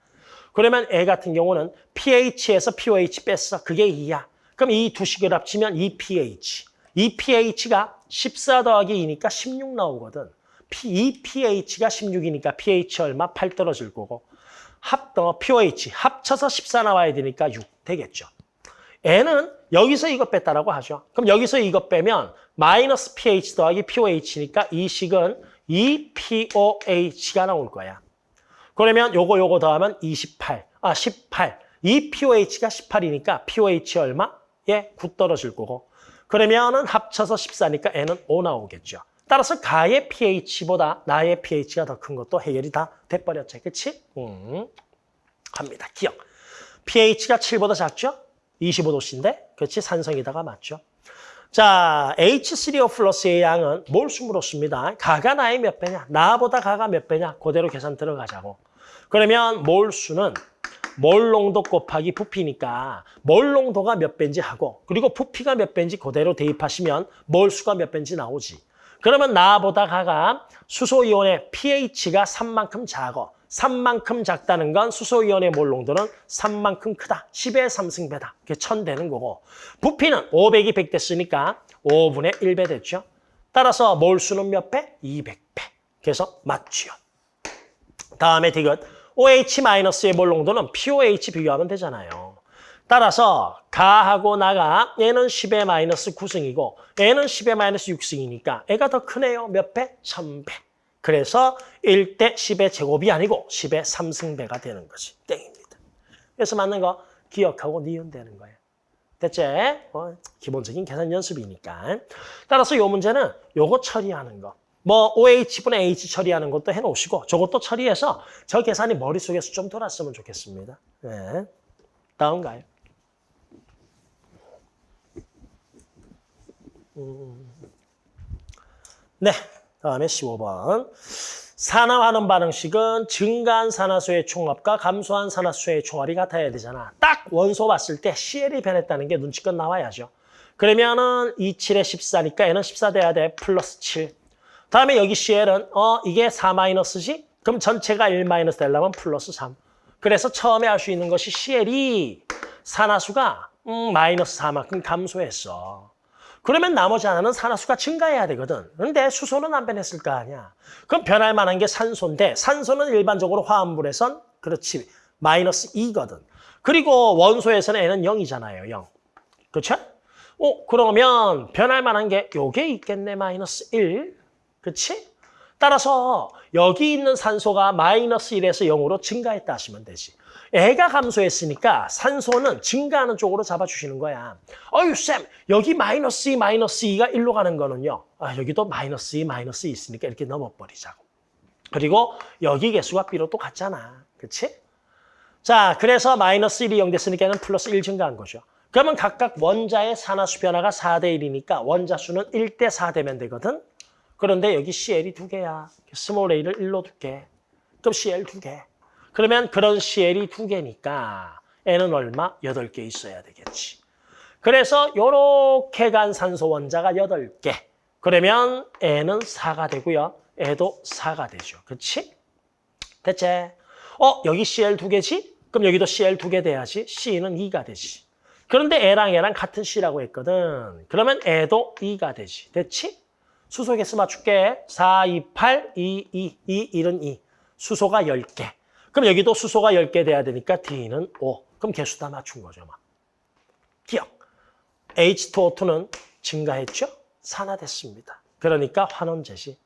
그러면 애 같은 경우는 pH에서 POH 뺐어. 그게 2야. 그럼 이 두 식을 합치면 2pH. 이 pH가 14 더하기 2니까 16 나오거든. 이 pH가 16이니까 pH 얼마? 8 떨어질 거고. 합, 어, POH 합쳐서 14 나와야 되니까 6 되겠죠. N은 여기서 이거 뺐다라고 하죠. 그럼 여기서 이거 빼면 마이너스 pH 더하기 POH니까 이 식은 2POH가 나올 거야. 그러면 요거 요거 더하면 28, 아 18. 이 POH가 18이니까 POH 얼마? 예, 9 떨어질 거고. 그러면은 합쳐서 14니까 N은 5 나오겠죠. 따라서 가의 pH보다 나의 pH가 더 큰 것도 해결이 다 돼버렸죠. 그치? 음, 갑니다. 기억. pH가 7보다 작죠? 25도씨인데, 그렇지? 산성이다가 맞죠? 자, H3O 플러스의 양은 몰수므로 씁니다. 가가 나의 몇 배냐? 나보다 가가 몇 배냐? 그대로 계산 들어가자고. 그러면 몰수는 몰 농도 곱하기 부피니까 몰 농도가 몇 배인지 하고 그리고 부피가 몇 배인지 그대로 대입하시면 몰수가 몇 배인지 나오지. 그러면 나보다 가가 수소이온의 pH가 3만큼 작어. 3만큼 작다는 건 수소이온의 몰 농도는 3만큼 크다. 10의 3승배다. 그게 1000 되는 거고. 부피는 500이 100 됐으니까 5분의 1배 됐죠. 따라서 몰수는 몇 배? 200배. 그래서 맞지요. 다음에 디귿. OH-의 몰 농도는 POH 비교하면 되잖아요. 따라서 가하고 나가 얘는 10의 마이너스 9승이고 얘는 10의 마이너스 6승이니까 애가 더 크네요. 몇 배? 1000배. 그래서 1대 10의 제곱이 아니고 10의 3승배가 되는 거지. 땡입니다. 그래서 맞는 거 기억하고 니은되는 거예요. 됐지? 어, 기본적인 계산 연습이니까. 따라서 이 문제는 요거 처리하는 거. 뭐 OH분의 H 처리하는 것도 해놓으시고 저것도 처리해서 저 계산이 머릿속에서 좀 돌았으면 좋겠습니다. 네. 다음 가요. 음. 네, 다음에 15번. 산화하는 반응식은 증가한 산화수의 총합과 감소한 산화수의 총합이 같아야 되잖아. 딱 원소 봤을 때 CL이 변했다는 게 눈치껏 나와야죠. 그러면은 27에 14니까 얘는 14 돼야 돼. 플러스 7. 다음에 여기 CL은 어 이게 4 마이너스지? 그럼 전체가 1 마이너스 되려면 플러스 3. 그래서 처음에 알수 있는 것이 CL이 산화수가 음, 마이너스 4만큼 감소했어. 그러면 나머지 하나는 산화수가 증가해야 되거든. 근데 수소는 안 변했을 거 아니야. 그럼 변할 만한 게 산소인데 산소는 일반적으로 화합물에선 그렇지 마이너스 2거든. 그리고 원소에서는 N은 0이잖아요. 0. 그렇죠? 어, 그러면 변할 만한 게 요게 있겠네. 마이너스 1. 그렇지? 따라서 여기 있는 산소가 마이너스 1에서 0으로 증가했다 하시면 되지. 애가 감소했으니까 산소는 증가하는 쪽으로 잡아주시는 거야. 어유 쌤, 여기 마이너스 2, 마이너스 2가 1로 가는 거는요. 아, 여기도 마이너스 2, 마이너스 2 있으니까 이렇게 넘어버리자고. 그리고 여기 개수가 B로 또 같잖아. 그렇지? 자, 그래서 마이너스 1이 0 됐으니까 는 플러스 1 증가한 거죠. 그러면 각각 원자의 산화수 변화가 4대 1이니까 원자 수는 1대 4 되면 되거든. 그런데 여기 CL이 두 개야. small a를 1로 둘게. 그럼 CL 두 개. 그러면 그런 CL이 두 개니까 얘는 얼마? 8개 있어야 되겠지. 그래서 요렇게 간 산소 원자가 8개. 그러면 N은 4가 되고요. 애도 4가 되죠. 그렇지? 됐지? 어, 여기 CL 두 개지? 그럼 여기도 CL 두 개 돼야지. C는 2가 되지. 그런데 애랑 애랑 같은 C라고 했거든. 그러면 애도 2가 되지. 됐지? 수소 개수 맞출게. 4, 2, 8, 2, 2, 2, 1은 2. 수소가 10개. 그럼 여기도 수소가 10개 돼야 되니까 D는 5. 그럼 개수 다 맞춘 거죠. 막. 기억. H2O2는 증가했죠? 산화됐습니다. 그러니까 환원 제시.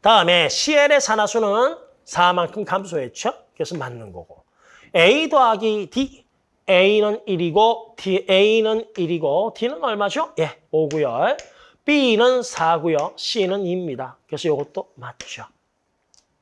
다음에 CL의 산화수는 4만큼 감소했죠? 그래서 맞는 거고. A 더하기 D. A는 1이고 D, A는 1이고 D는 얼마죠? 예, 5고요. B는 4고요. C는 2입니다. 그래서 이것도 맞죠.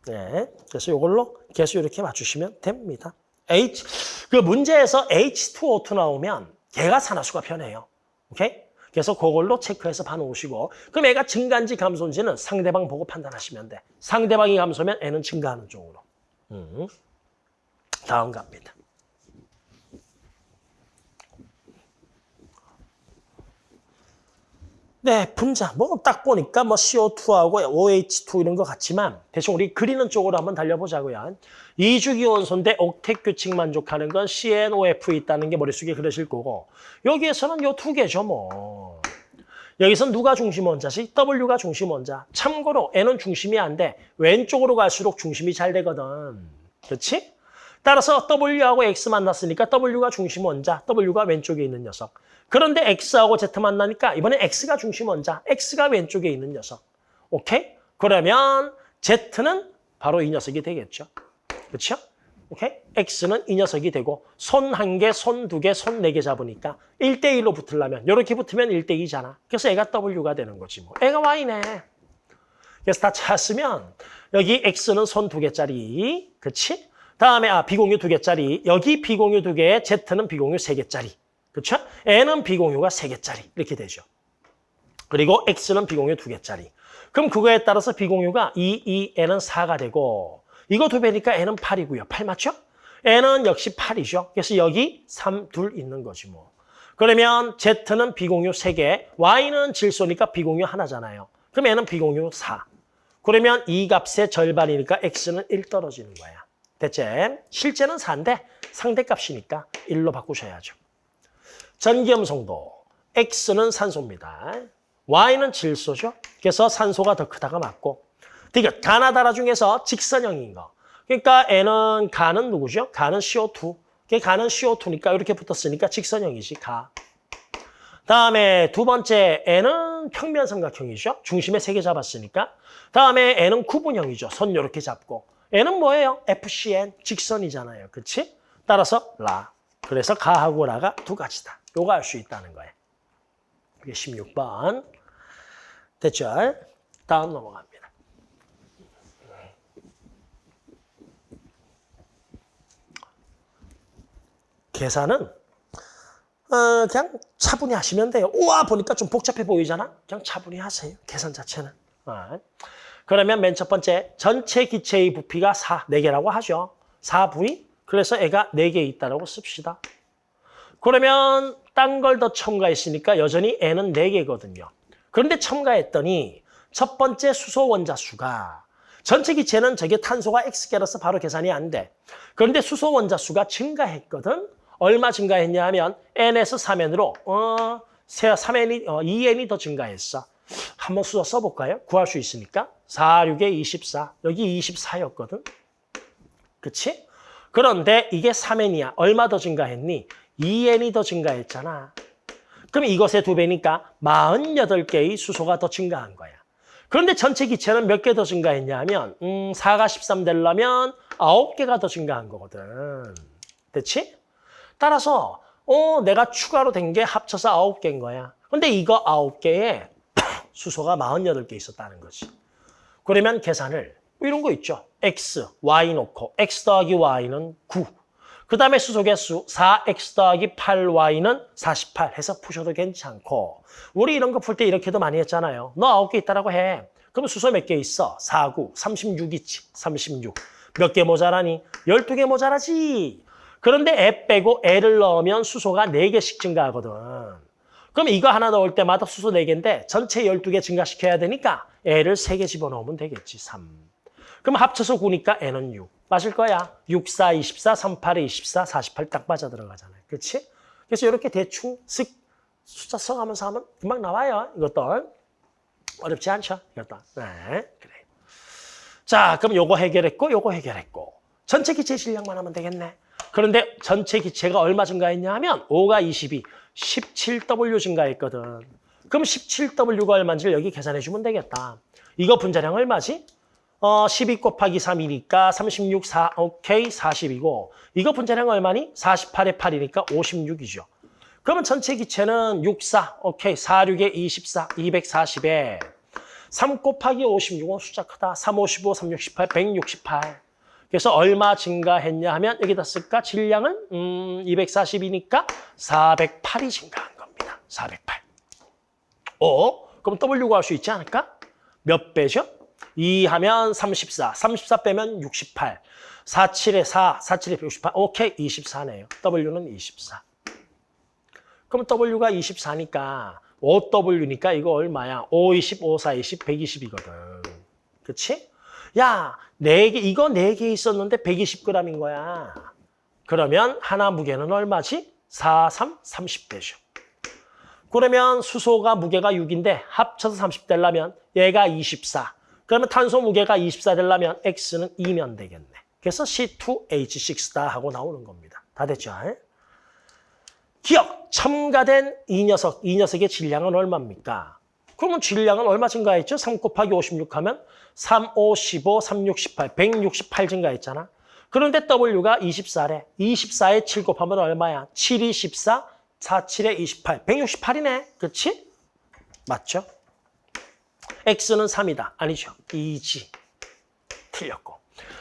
네, 그래서 이걸로 개수 이렇게 맞추시면 됩니다. H, 그 문제에서 H2O2 나오면 얘가 산화수가 변해요. 오케이? 그래서 그걸로 체크해서 봐놓으시고 그럼 애가 증가인지 감소인지는 상대방 보고 판단하시면 돼. 상대방이 감소면 애는 증가하는 쪽으로. 음. 다음 갑니다. 네, 분자. 뭐 딱 보니까 뭐 CO2하고 OH2 이런 것 같지만 대충 우리 그리는 쪽으로 한번 달려보자고요. 이주기원소인데 옥텟 규칙 만족하는 건 CNOF 있다는 게 머릿속에 그러실 거고 여기에서는 요 두 개죠 뭐. 여기서 누가 중심 원자지? W가 중심 원자. 참고로 N은 중심이 안 돼. 왼쪽으로 갈수록 중심이 잘 되거든. 그렇지? 따라서 W하고 X 만났으니까 W가 중심 원자, W가 왼쪽에 있는 녀석. 그런데 X하고 Z 만나니까 이번에 X가 중심 원자, X가 왼쪽에 있는 녀석. 오케이? 그러면 Z는 바로 이 녀석이 되겠죠. 그렇죠? 오케이? X는 이 녀석이 되고 손 한 개, 손 두 개, 손 네 개 잡으니까 1대1로 붙으려면 이렇게 붙으면 1대2잖아. 그래서 애가 W가 되는 거지 뭐. 애가 Y네. 그래서 다 찾았으면 여기 X는 손 두 개짜리. 그렇지? 다음에 아 비공유 두 개짜리. 여기 비공유 두 개, Z는 비공유 세 개짜리. 그렇죠? N은 비공유가 세 개짜리. 이렇게 되죠. 그리고 X는 비공유 두 개짜리. 그럼 그거에 따라서 비공유가 2, 2, N은 4가 되고 이거 두 배니까 N은 8이고요. 8 맞죠? N은 역시 8이죠. 그래서 여기 3, 둘 있는 거지 뭐. 그러면 Z는 비공유 3개, Y는 질소니까 비공유 하나잖아요. 그럼 N은 비공유 4. 그러면 이 값의 절반이니까 X는 1 떨어지는 거야. 됐지? 실제는 4인데 상대값이니까 1로 바꾸셔야죠. 전기염성도 X는 산소입니다. Y는 질소죠. 그래서 산소가 더 크다가 맞고 그러니까 가나 다라 중에서 직선형인 거. 그러니까 N은 가는 누구죠? 가는 CO2. 가는 CO2니까 이렇게 붙었으니까 직선형이지, 가. 다음에 두 번째 N은 평면 삼각형이죠. 중심에 세 개 잡았으니까. 다음에 N은 구분형이죠. 손 이렇게 잡고. N은 뭐예요? FCN, 직선이잖아요. 그렇지? 따라서 라. 그래서 가하고 라가 두 가지다. 녹아할 수 있다는 거예요. 이게 16번. 됐죠? 다음 넘어갑니다. 계산은 어, 그냥 차분히 하시면 돼요. 우와 보니까 좀 복잡해 보이잖아. 그냥 차분히 하세요. 계산 자체는. 어. 그러면 맨 첫 번째 전체 기체의 부피가 4, 4개라고 하죠. 4부위? 그래서 애가 4개 있다고 씁시다. 그러면 딴 걸 더 첨가했으니까 여전히 N은 4개거든요. 그런데 첨가했더니 첫 번째 수소 원자 수가 전체 기체는 저게 탄소가 X개라서 바로 계산이 안 돼. 그런데 수소 원자 수가 증가했거든. 얼마 증가했냐 하면 N에서 3N으로 어, 3N이, 어, 2N이 더 증가했어. 한번 수소 써볼까요? 구할 수 있으니까. 4, 6에 24. 여기 24였거든. 그치? 그런데 이게 3N이야. 얼마 더 증가했니? 2N이 더 증가했잖아. 그럼 이것의 두 배니까 48개의 수소가 더 증가한 거야. 그런데 전체 기체는 몇 개 더 증가했냐 하면 음, 4가 13 되려면 9개가 더 증가한 거거든. 됐지? 따라서 어, 내가 추가로 된 게 합쳐서 9개인 거야. 근데 이거 9개에 수소가 48개 있었다는 거지. 그러면 계산을 뭐 이런 거 있죠. x, y 놓고 x 더하기 y는 9. 그 다음에 수소 개수 4x 더하기 8y는 48 해서 푸셔도 괜찮고 우리 이런 거 풀 때 이렇게도 많이 했잖아요. 너 9개 있다라고 해. 그럼 수소 몇 개 있어? 4, 9, 36 있지. 36. 몇 개 모자라니? 12개 모자라지. 그런데 애 빼고 애를 넣으면 수소가 4개씩 증가하거든. 그럼 이거 하나 넣을 때마다 수소 4개인데 전체 12개 증가시켜야 되니까 애를 3개 집어넣으면 되겠지. 3. 그럼 합쳐서 9니까 애는 6. 맞을 거야. 6, 4, 24, 38에 24, 48딱 빠져 들어가잖아요. 그렇지? 그래서 이렇게 대충 쓱 숫자 써가면서 하면 금방 나와요. 이것도. 어렵지 않죠? 이것도. 네, 그래. 자, 그럼 요거 해결했고 요거 해결했고. 전체 기체 질량만 하면 되겠네. 그런데 전체 기체가 얼마 증가했냐 하면 5가 22, 17W 증가했거든. 그럼 17W가 얼마인지 여기 계산해 주면 되겠다. 이거 분자량 얼마지? 어, 12 곱하기 3이니까 36, 4, 오케이, 40이고 이거 분자량 얼마니? 48에 8이니까 56이죠. 그러면 전체 기체는 6, 4, 오케이, 4, 6에 24, 240에 3 곱하기 56은 숫자 크다. 3, 55, 3, 68, 168. 그래서 얼마 증가했냐 하면 여기다 쓸까? 질량은 음, 240이니까 408이 증가한 겁니다. 408. 어? 그럼 W 구할 수 있지 않을까? 몇 배죠? 2 하면 34, 34 빼면 68, 47에 4, 47에 68, 오케이, 24네요. W는 24. 그럼 W가 24니까 5W니까 이거 얼마야? 5, 20, 5, 4, 20, 120이거든. 그치? 야, 4개, 이거 4개 있었는데 120g인 거야. 그러면 하나 무게는 얼마지? 4, 3, 30배죠. 그러면 수소가 무게가 6인데 합쳐서 30 되려면 얘가 24. 그러면 탄소 무게가 24 되려면 X는 2면 되겠네. 그래서 C2H6다 하고 나오는 겁니다. 다 됐죠? 기억, 첨가된 이 녀석, 이 녀석의 질량은 얼마입니까? 그러면 질량은 얼마 증가했죠? 3 곱하기 56 하면 3, 5, 15, 3, 6, 18, 168 증가했잖아. 그런데 W가 24래. 24에 7 곱하면 얼마야? 7, 2, 14, 4, 7에 28. 168이네. 그렇지? 맞죠? X는 3이다. 아니죠. 2지. 틀렸고.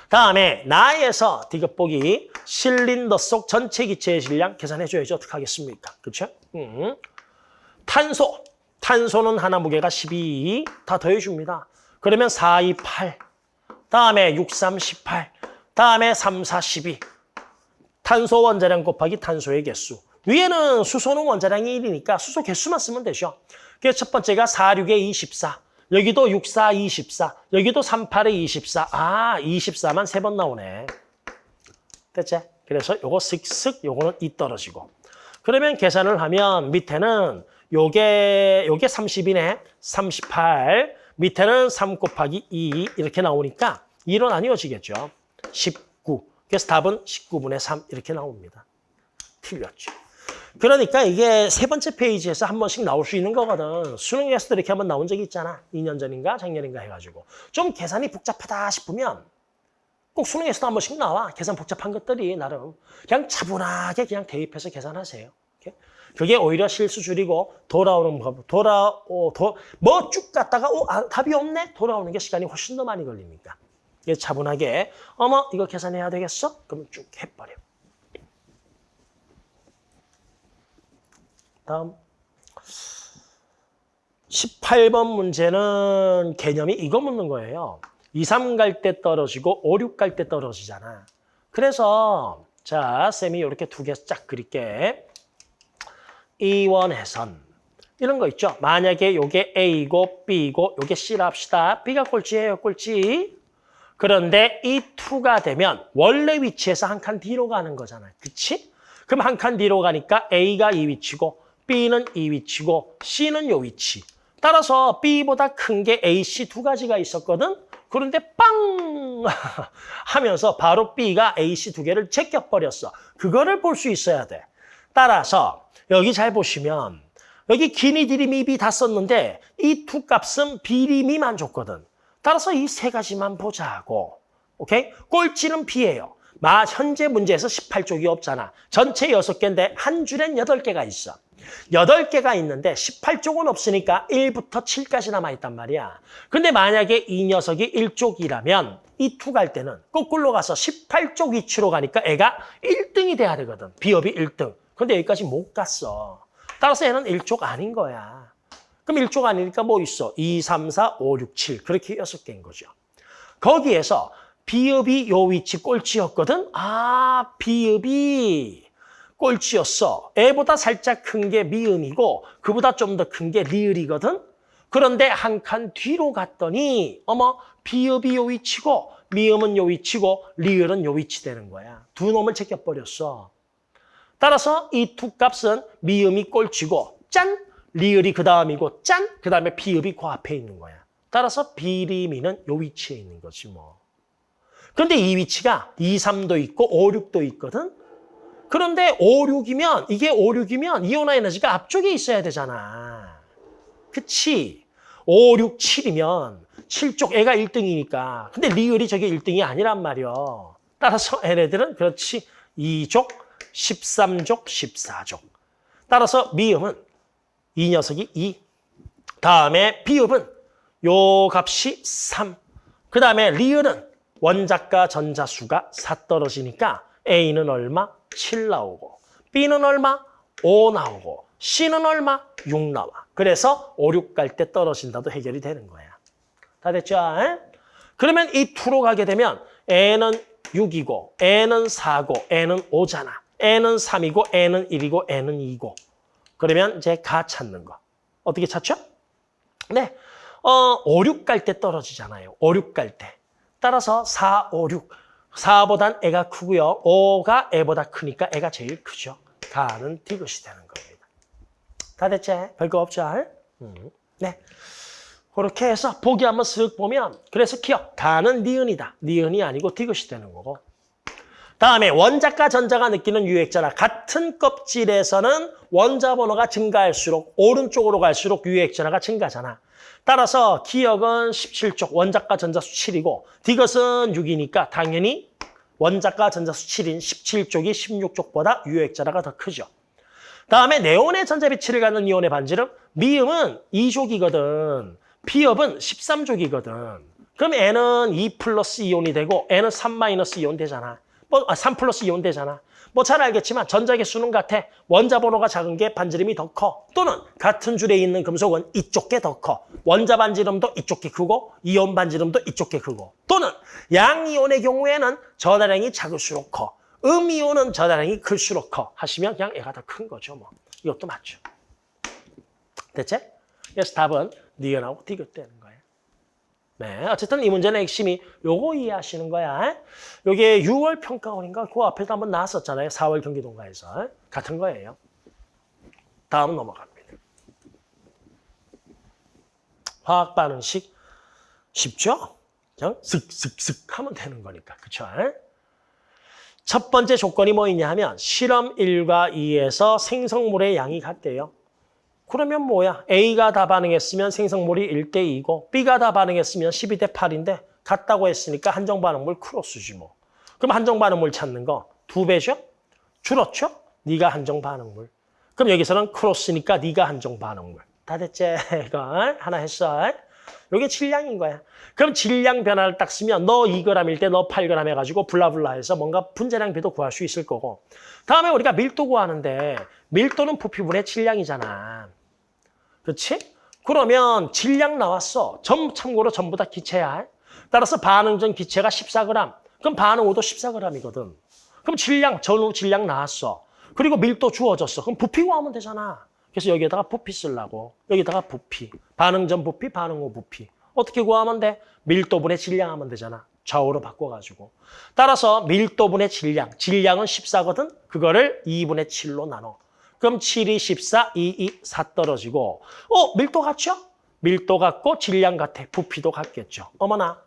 다음에 나에서 디귿보기 실린더 속 전체 기체의 질량 계산해줘야지 어떻게 하겠습니까? 그렇죠? 음. 탄소. 탄소는 하나 무게가 12. 다 더해줍니다. 그러면 4, 2, 8. 다음에 6, 3, 18. 다음에 3, 4, 12. 탄소 원자량 곱하기 탄소의 개수. 위에는 수소는 원자량이 1이니까 수소 개수만 쓰면 되죠. 그래서 첫 번째가 4, 6에 24. 여기도 6, 4, 24. 여기도 3, 8에 24. 아, 24만 세 번 나오네. 됐지? 그래서 요거 슥슥 요거는 이 떨어지고. 그러면 계산을 하면 밑에는 요게 요게 30이네. 38. 밑에는 3 곱하기 2 이렇게 나오니까 2로 나뉘어지겠죠. 19. 그래서 답은 19분의 3 이렇게 나옵니다. 틀렸죠. 그러니까 이게 세 번째 페이지에서 한 번씩 나올 수 있는 거거든. 수능에서도 이렇게 한 번 나온 적이 있잖아. 2년 전인가 작년인가 해가지고. 좀 계산이 복잡하다 싶으면 꼭 수능에서도 한 번씩 나와. 계산 복잡한 것들이 나름. 그냥 차분하게 그냥 대입해서 계산하세요. 그게 오히려 실수 줄이고 돌아오는 법, 돌아오, 뭐쭉 갔다가 오, 아, 답이 없네? 돌아오는 게 시간이 훨씬 더 많이 걸리니까. 차분하게 어머 이거 계산해야 되겠어? 그러면 쭉 해버려. 다음. 18번 문제는 개념이 이거 묻는 거예요. 2, 3 갈 때 떨어지고 5, 6 갈 때 떨어지잖아. 그래서 자, 쌤이 이렇게 두 개 쫙 그릴게. 이원해선 이런 거 있죠. 만약에 요게 A고 B고 요게 C라 합시다. B가 꼴찌예요, 꼴찌. 그런데 이 2가 되면 원래 위치에서 한 칸 뒤로 가는 거잖아요. 그치? 그럼 한 칸 뒤로 가니까 A가 이 위치고 B는 이 위치고 C는 요 위치. 따라서 B보다 큰 게 A, C 두 가지가 있었거든. 그런데 빵 하면서 바로 B가 A, C 두 개를 제껴버렸어. 그거를 볼 수 있어야 돼. 따라서 여기 잘 보시면 여기 기니, 디리, 미비 다 썼는데 이 두 값은 비리 미만 줬거든. 따라서 이 세 가지만 보자고. 오케이? 꼴찌는 B예요. 마 현재 문제에서 18쪽이 없잖아. 전체 6개인데 한 줄엔 8개가 있어. 8개가 있는데 18쪽은 없으니까 1부터 7까지 남아있단 말이야. 근데 만약에 이 녀석이 1쪽이라면 이투갈 때는 거꾸로 가서 18쪽 위치로 가니까 애가 1등이 돼야 되거든. 비업이 1등. 근데 여기까지 못 갔어. 따라서 얘는 1쪽 아닌 거야. 그럼 1쪽 아니니까 뭐 있어? 2, 3, 4, 5, 6, 7. 그렇게 6개인 거죠. 거기에서 비읍이 요 위치 꼴찌였거든? 아, 비읍이 꼴찌였어. 애보다 살짝 큰 게 미음이고 그보다 좀 더 큰 게 리을이거든? 그런데 한 칸 뒤로 갔더니 어머, 비읍이 요 위치고 미음은 요 위치고 리을은 요 위치 되는 거야. 두 놈을 제껴버렸어. 따라서 이 두 값은 미음이 꼴찌고 짠! 리을이 그 다음이고 짠! 그 다음에 비읍이 그 앞에 있는 거야. 따라서 비리미는 요 위치에 있는 거지 뭐. 그런데 이 위치가 2, 3도 있고 5, 6도 있거든? 그런데 5, 6이면 이게 5, 6이면 이온화 에너지가 앞쪽에 있어야 되잖아. 그치? 5, 6, 7이면 7쪽 애가 1등이니까. 근데 리을이 저게 1등이 아니란 말이야. 따라서 얘네들은 그렇지 2족, 13족, 14족. 따라서 미음은 이 녀석이 2. 다음에 비읍은 요 값이 3. 그 다음에 리을은 원자과 전자수가 4 떨어지니까 A는 얼마? 7 나오고 B는 얼마? 5 나오고 C는 얼마? 6 나와. 그래서 5, 6 갈 때 떨어진다도 해결이 되는 거야. 다 됐죠? 에? 그러면 이 2로 가게 되면 N은 6이고 N은 4고 N은 5잖아. N은 3이고 N은 1이고 N은 2고 그러면 이제 가 찾는 거. 어떻게 찾죠? 네. 어, 5, 6 갈 때 떨어지잖아요. 5, 6 갈 때. 따라서 4, 5, 6. 4보단 애가 크고요. 5가 애보다 크니까 애가 제일 크죠. 가는 디귿이 되는 겁니다. 다 됐지? 별거 없죠? 음. 네. 그렇게 해서 보기 한번 쓱 보면 그래서 기억. 가는 니은이다. 니은이 아니고 디귿이 되는 거고. 다음에 원자과 전자가 느끼는 유액전화 같은 껍질에서는 원자 번호가 증가할수록 오른쪽으로 갈수록 유액 전화가 증가잖아. 따라서 기억은 17쪽 원자과 전자수 7이고 디귿은 6이니까 당연히 원자과 전자수 7인 17쪽이 16쪽보다 유액전화가 더 크죠. 다음에 네온의 전자 배치를 갖는 이온의 반지름 미음은 2족이거든. 피읖은 13족이거든. 그럼 얘는 2 플러스 이온이 되고 얘는 3 마이너스 이온 되잖아. 뭐, 아, 3 플러스 이온 되잖아. 뭐 잘 알겠지만 전자 개수는 같아. 원자 번호가 작은 게 반지름이 더 커. 또는 같은 줄에 있는 금속은 이쪽 게 더 커. 원자 반지름도 이쪽 게 크고 이온 반지름도 이쪽 게 크고. 또는 양이온의 경우에는 전하량이 작을수록 커. 음이온은 전하량이 클수록 커. 하시면 그냥 애가 더 큰 거죠. 뭐 이것도 맞죠. 됐지? 그래서 답은 니은하고 디귿 되는 거예요. 네, 어쨌든 이 문제는 핵심이 요거 이해하시는 거야. 요게 6월 평가원인가 그 앞에도 한번 나왔었잖아요. 4월 경기동가에서. 같은 거예요. 다음 넘어갑니다. 화학 반응식 쉽죠? 그냥 슥슥슥 하면 되는 거니까. 그쵸? 첫 번째 조건이 뭐 있냐 하면 실험 1과 2에서 생성물의 양이 같대요. 그러면 뭐야? A가 다 반응했으면 생성물이 1대 2고 B가 다 반응했으면 12대 8인데 같다고 했으니까 한정 반응물 크로스지 뭐. 그럼 한정 반응물 찾는 거 두 배죠? 줄었죠? 네가 한정 반응물. 그럼 여기서는 크로스니까 네가 한정 반응물. 다 됐지? 이거 하나 했어. 이게 질량인 거야. 그럼 질량 변화를 딱 쓰면 너 2g일 때 너 8g 해가지고 블라블라 해서 뭔가 분자량 비도 구할 수 있을 거고. 다음에 우리가 밀도 구하는데 밀도는 부피분의 질량이잖아. 그렇지? 그러면 질량 나왔어. 전 참고로 전부 다 기체야. 따라서 반응 전 기체가 14g. 그럼 반응 호도 14g이거든. 그럼 질량, 전후 질량 나왔어. 그리고 밀도 주어졌어. 그럼 부피 구하면 되잖아. 그래서 여기에다가 부피 쓰려고. 여기다가 부피. 반응 전 부피, 반응 후 부피. 어떻게 구하면 돼? 밀도분의 질량 하면 되잖아. 좌우로 바꿔가지고. 따라서 밀도분의 질량. 질량은 14거든. 그거를 2분의 7로 나눠. 그럼 7이 14, 2, 2, 4 떨어지고. 어, 밀도 같죠? 밀도 같고 질량 같아. 부피도 같겠죠. 어머나.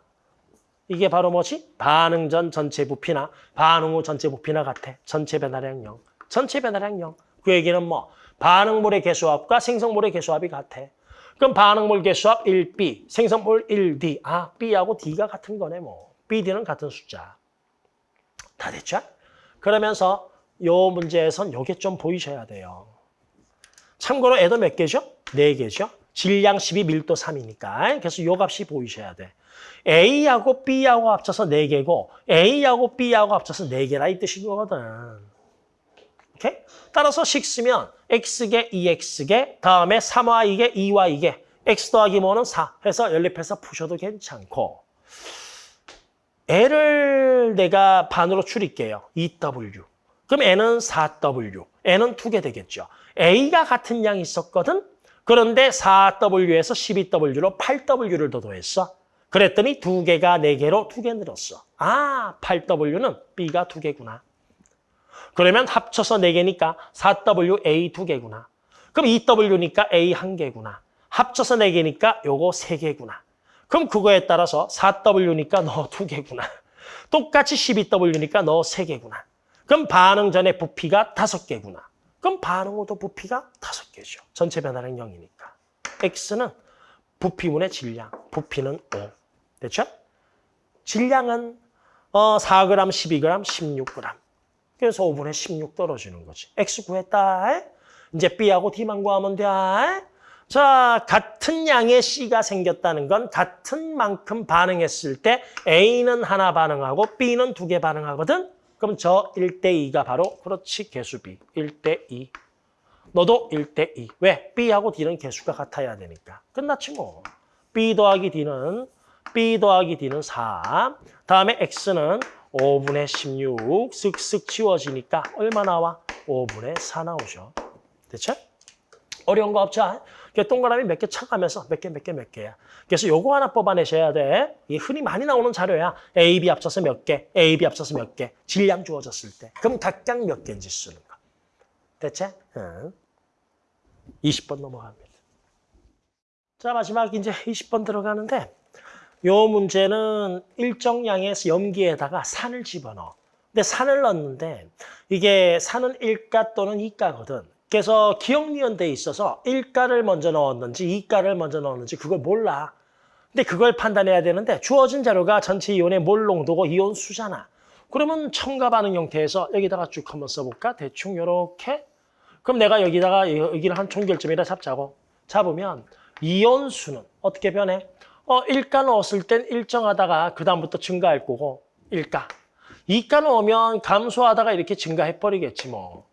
이게 바로 뭐지? 반응 전 전체 부피나 반응 후 전체 부피나 같아. 전체 변화량 0. 전체 변화량 0. 그 얘기는 뭐? 반응물의 개수합과 생성물의 개수합이 같아. 그럼 반응물 개수합 1B, 생성물 1D. 아, B하고 D가 같은 거네 뭐. B, D는 같은 숫자. 다 됐죠? 그러면서 요 문제에선 요게 좀 보이셔야 돼요. 참고로 애도 몇 개죠? 네 개죠. 질량 12, 밀도 3이니까. 그래서 요 값이 보이셔야 돼. A하고 B하고 합쳐서 4개고 A하고 B하고 합쳐서 4개라 이 뜻인 거거든. 오케이? 따라서 식 쓰면 X개, 2X개, 다음에 3Y개, 2Y개, X 더하기 뭐는 4 해서 연립해서 푸셔도 괜찮고 L을 내가 반으로 줄일게요. 2W. 그럼 N은 4W. N은 두개 되겠죠. A가 같은 양이 있었거든? 그런데 4W에서 12W로 8W를 더 더했어. 그랬더니 두 개가 네 개로 두개 늘었어. 아, 8W는 B가 두 개구나. 그러면 합쳐서 네 개니까 4WA 두 개구나. 그럼 2W니까 A 한 개구나. 합쳐서 네 개니까 요거 세 개구나. 그럼 그거에 따라서 4W니까 너두 개구나. 똑같이 12W니까 너세 개구나. 그럼 반응 전에 부피가 다섯 개구나. 그럼 반응 후도 부피가 다섯 개죠. 전체 변화량 0이니까. X는 부피분의 질량, 부피는 5. 됐죠? 질량은 어, 4g, 12g, 16g. 그래서 5분의 16 떨어지는 거지. X 구했다. 이제 B하고 D만 구하면 돼. 자, 같은 양의 C가 생겼다는 건 같은 만큼 반응했을 때 A는 하나 반응하고 B는 두 개 반응하거든? 그럼 저 1대2가 바로 그렇지 개수 B. 1대2. 너도 1대2. 왜? B하고 D는 개수가 같아야 되니까. 끝났지 뭐. B 더하기 D는 B 더하기 D는 4. 다음에 X는 5분의 16. 쓱쓱 치워지니까 얼마 나와? 5분의 4 나오죠. 됐죠? 어려운 거 없죠? 동그라미 몇 개 쳐가면서 몇 개, 몇 개, 몇 개야. 그래서 요거 하나 뽑아내셔야 돼. 이 흔히 많이 나오는 자료야. A, B 합쳐서 몇 개, A, B 합쳐서 몇 개. 질량 주어졌을 때. 그럼 각각 몇 개인지 쓰는 거. 됐지? 응. 20번 넘어갑니다. 자, 마지막 이제 20번 들어가는데 요 문제는 일정량의 염기에다가 산을 집어넣어. 근데 산을 넣는데 이게 산은 1가 또는 2가거든. 그래서 기억니은대에 있어서 1가를 먼저 넣었는지 2가를 먼저 넣었는지 그걸 몰라. 근데 그걸 판단해야 되는데 주어진 자료가 전체 이온의 몰 농도고 이온 수잖아. 그러면 첨가 반응 형태에서 여기다가 쭉 한번 써볼까? 대충 이렇게. 그럼 내가 여기다가 여기를 한 총결점이라 잡자고. 잡으면 이온 수는 어떻게 변해? 어, 1가 넣었을 땐 일정하다가 그 다음부터 증가할 거고 1가. 2가 넣으면 감소하다가 이렇게 증가해버리겠지 뭐.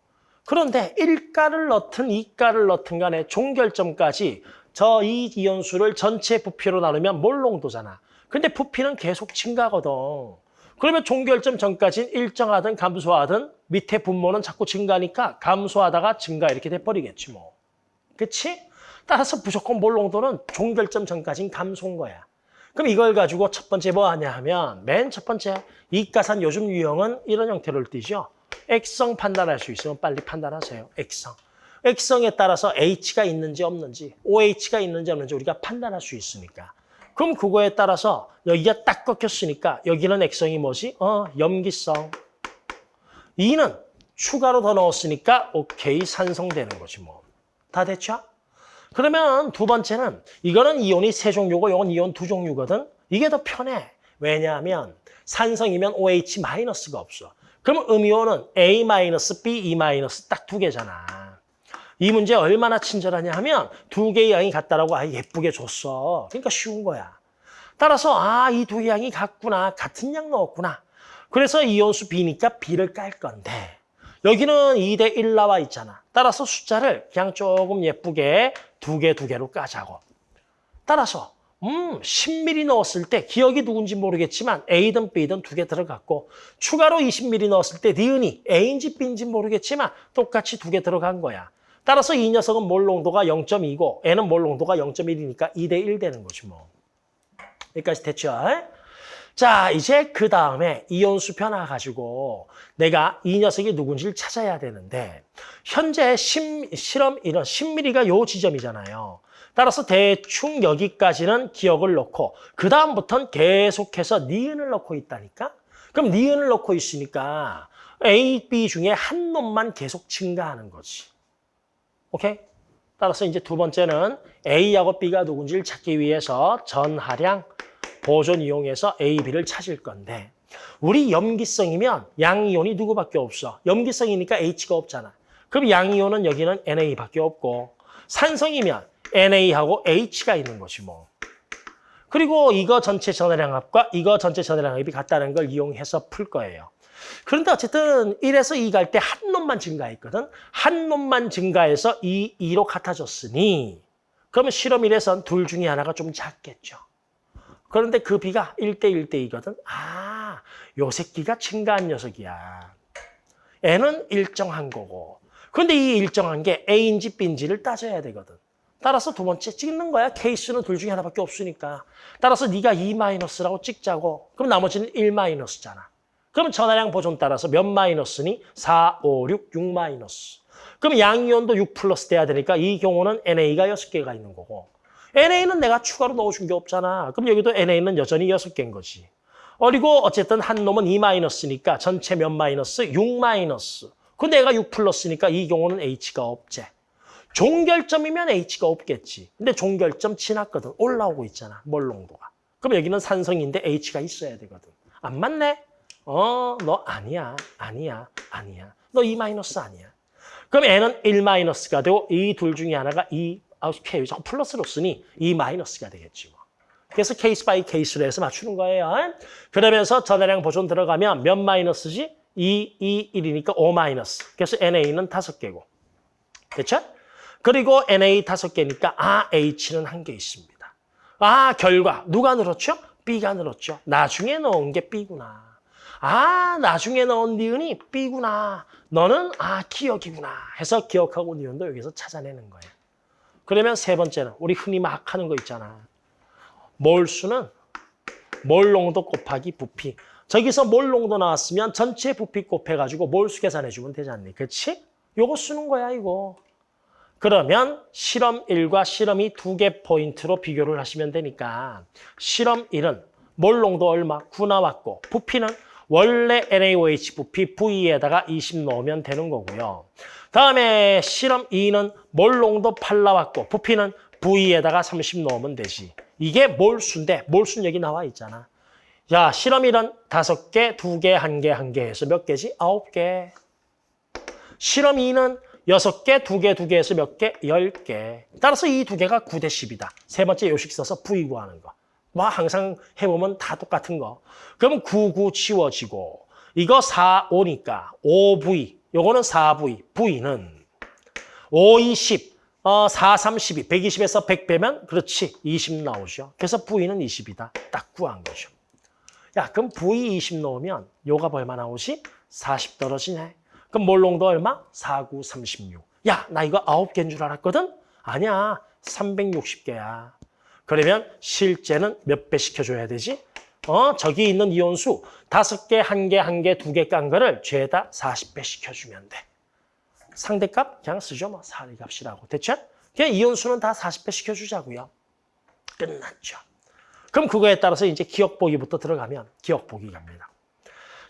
그런데 1가를 넣든 2가를 넣든 간에 종결점까지 저 이 이온수를 전체 부피로 나누면 몰농도잖아. 근데 부피는 계속 증가거든. 그러면 종결점 전까지는 일정하든 감소하든 밑에 분모는 자꾸 증가니까 감소하다가 증가 이렇게 돼버리겠지 뭐. 그치? 따라서 무조건 몰농도는 종결점 전까지는 감소인 거야. 그럼 이걸 가지고 첫 번째 뭐 하냐 하면 맨 첫 번째 이가산 요즘 유형은 이런 형태로 띄죠. 액성 판단할 수 있으면 빨리 판단하세요. 액성. 액성에 따라서 H가 있는지 없는지, OH가 있는지 없는지 우리가 판단할 수 있으니까. 그럼 그거에 따라서 여기가 딱 꺾였으니까 여기는 액성이 뭐지? 어, 염기성. 2는 추가로 더 넣었으니까 오케이 산성되는 거지 뭐. 다 됐죠? 그러면 두 번째는 이거는 이온이 세 종류고 이건 이온 두 종류거든. 이게 더 편해. 왜냐하면 산성이면 OH 마이너스가 없어. 그럼 음이온은 A 마이너스, B, E 마이너스 딱두 개잖아. 이 문제 얼마나 친절하냐 하면 두 개의 양이 같다라고 아 예쁘게 줬어. 그러니까 쉬운 거야. 따라서 아 이 두 양이 같구나. 같은 양 넣었구나. 그래서 이온수 B니까 B를 깔 건데 여기는 2대 1 나와 있잖아. 따라서 숫자를 그냥 조금 예쁘게 두 개 두 개로 까자고. 따라서 음 10ml 넣었을 때 기억이 누군지 모르겠지만 A든 B든 두 개 들어갔고 추가로 20ml 넣었을 때 니은이 A인지 B인지 모르겠지만 똑같이 두 개 들어간 거야. 따라서 이 녀석은 몰 농도가 0.2고 N은 몰 농도가 0.1이니까 2 대 1 되는 거지 뭐. 여기까지 됐죠? 자, 이제 그 다음에 이온수 변화 가지고 내가 이 녀석이 누군지를 찾아야 되는데 현재 심, 실험 이런 10mm가 요 지점이잖아요. 따라서 대충 여기까지는 기억을 넣고 그 다음부터는 계속해서 니은을 넣고 있다니까? 그럼 니은을 넣고 있으니까 A, B 중에 한 놈만 계속 증가하는 거지. 오케이? 따라서 이제 두 번째는 A하고 B가 누군지를 찾기 위해서 전하량 보존 이용해서 A, B를 찾을 건데 우리 염기성이면 양이온이 누구밖에 없어. 염기성이니까 H가 없잖아. 그럼 양이온은 여기는 NA밖에 없고 산성이면 NA하고 H가 있는 거지 뭐. 그리고 이거 전체 전하량합과 이거 전체 전하량합이 같다는 걸 이용해서 풀 거예요. 그런데 어쨌든 1에서 2 갈 때 한 놈만 증가했거든. 한 놈만 증가해서 2, 2로 같아졌으니 그러면 실험 1에선 둘 중에 하나가 좀 작겠죠. 그런데 그 비가 1대 1대 2거든. 아, 요 새끼가 증가한 녀석이야. N은 일정한 거고. 그런데 이 일정한 게 A인지 B인지를 따져야 되거든. 따라서 두 번째 찍는 거야. 케이스는 둘 중에 하나밖에 없으니까. 따라서 네가 2-라고 찍자고. 그럼 나머지는 1-잖아. 그럼 전화량 보존 따라서 몇 마이너스니? 4, 5, 6, 6 마이너스. 그럼 양이온도 6 플러스 돼야 되니까 이 경우는 NA가 6개가 있는 거고. NA는 내가 추가로 넣어준 게 없잖아. 그럼 여기도 NA는 여전히 6개인 거지. 그리고 어쨌든 한 놈은 2 마이너스니까 전체 몇 마이너스? 6 마이너스. 그 내가 6 플러스니까 이 경우는 H가 없지. 종결점이면 H가 없겠지. 근데 종결점 지났거든. 올라오고 있잖아. 몰농도가. 그럼 여기는 산성인데 H가 있어야 되거든. 안 맞네? 어, 너 아니야. 아니야. 아니야. 너2 마이너스 아니야. 그럼 얘는 1 마이너스가 되고 이 둘 중에 하나가 2 아, K 자꾸 플러스로 쓰니 2 마이너스가 되겠지 뭐. 그래서 case by case로 해서 맞추는 거예요. 그러면서 전하량 보존 들어가면 몇 마이너스지? 2, 2, 1이니까 5 마이너스. 그래서 NA는 5개고. 됐죠? 그리고 NA 5개니까 아, H는 한 개 있습니다. 아, 결과. 누가 늘었죠? B가 늘었죠. 나중에 넣은 게 B구나. 아, 나중에 넣은 니은이 B구나. 너는 아, 기억이구나. 해서 기억하고 니은도 여기서 찾아내는 거예요. 그러면 세 번째는 우리 흔히 막 하는 거 있잖아. 몰수는 몰농도 곱하기 부피. 저기서 몰농도 나왔으면 전체 부피 곱해가지고 몰수 계산해주면 되지 않니? 그렇지? 요거 쓰는 거야, 이거. 그러면 실험 1과 실험 2 두 개 포인트로 비교를 하시면 되니까 실험 1은 몰농도 얼마? 9 나왔고 부피는 원래 NaOH 부피 V에다가 20 넣으면 되는 거고요. 다음에 실험 2는 몰농도 8 나왔고 부피는 V에다가 30 넣으면 되지. 이게 몰수인데 몰수는 여기 나와 있잖아. 야, 실험 1은 5개, 2개, 1개, 1개 해서 몇 개지? 9개. 실험 2는 6개, 2개, 2개 해서 몇 개? 10개. 따라서 이 두 개가 9대 10이다. 세 번째 요식 써서 V 구하는 거. 뭐 항상 해보면 다 똑같은 거. 그럼 9, 9 치워지고 이거 4, 5니까 5V. 요거는 4V. V는 5, 20. 어, 4, 32. 120에서 100 빼면 그렇지. 20 나오죠. 그래서 V는 20이다. 딱 구한 거죠. 야, 그럼 V 20 넣으면 요가 얼마 나오지? 40 떨어지네. 그럼 몰롱도 얼마? 4, 9, 36. 야, 나 이거 9개인 줄 알았거든? 아니야. 360개야. 그러면 실제는 몇 배 시켜줘야 되지? 어, 저기 있는 이온수 다섯 개, 한 개, 한 개, 두 개 깐 거를 죄다 40배 시켜주면 돼. 상대값 그냥 쓰죠. 뭐 사리값이라고. 됐죠? 그냥 이온수는 다 40배 시켜주자고요. 끝났죠. 그럼 그거에 따라서 이제 기억 보기부터 들어가면 기억 보기 갑니다.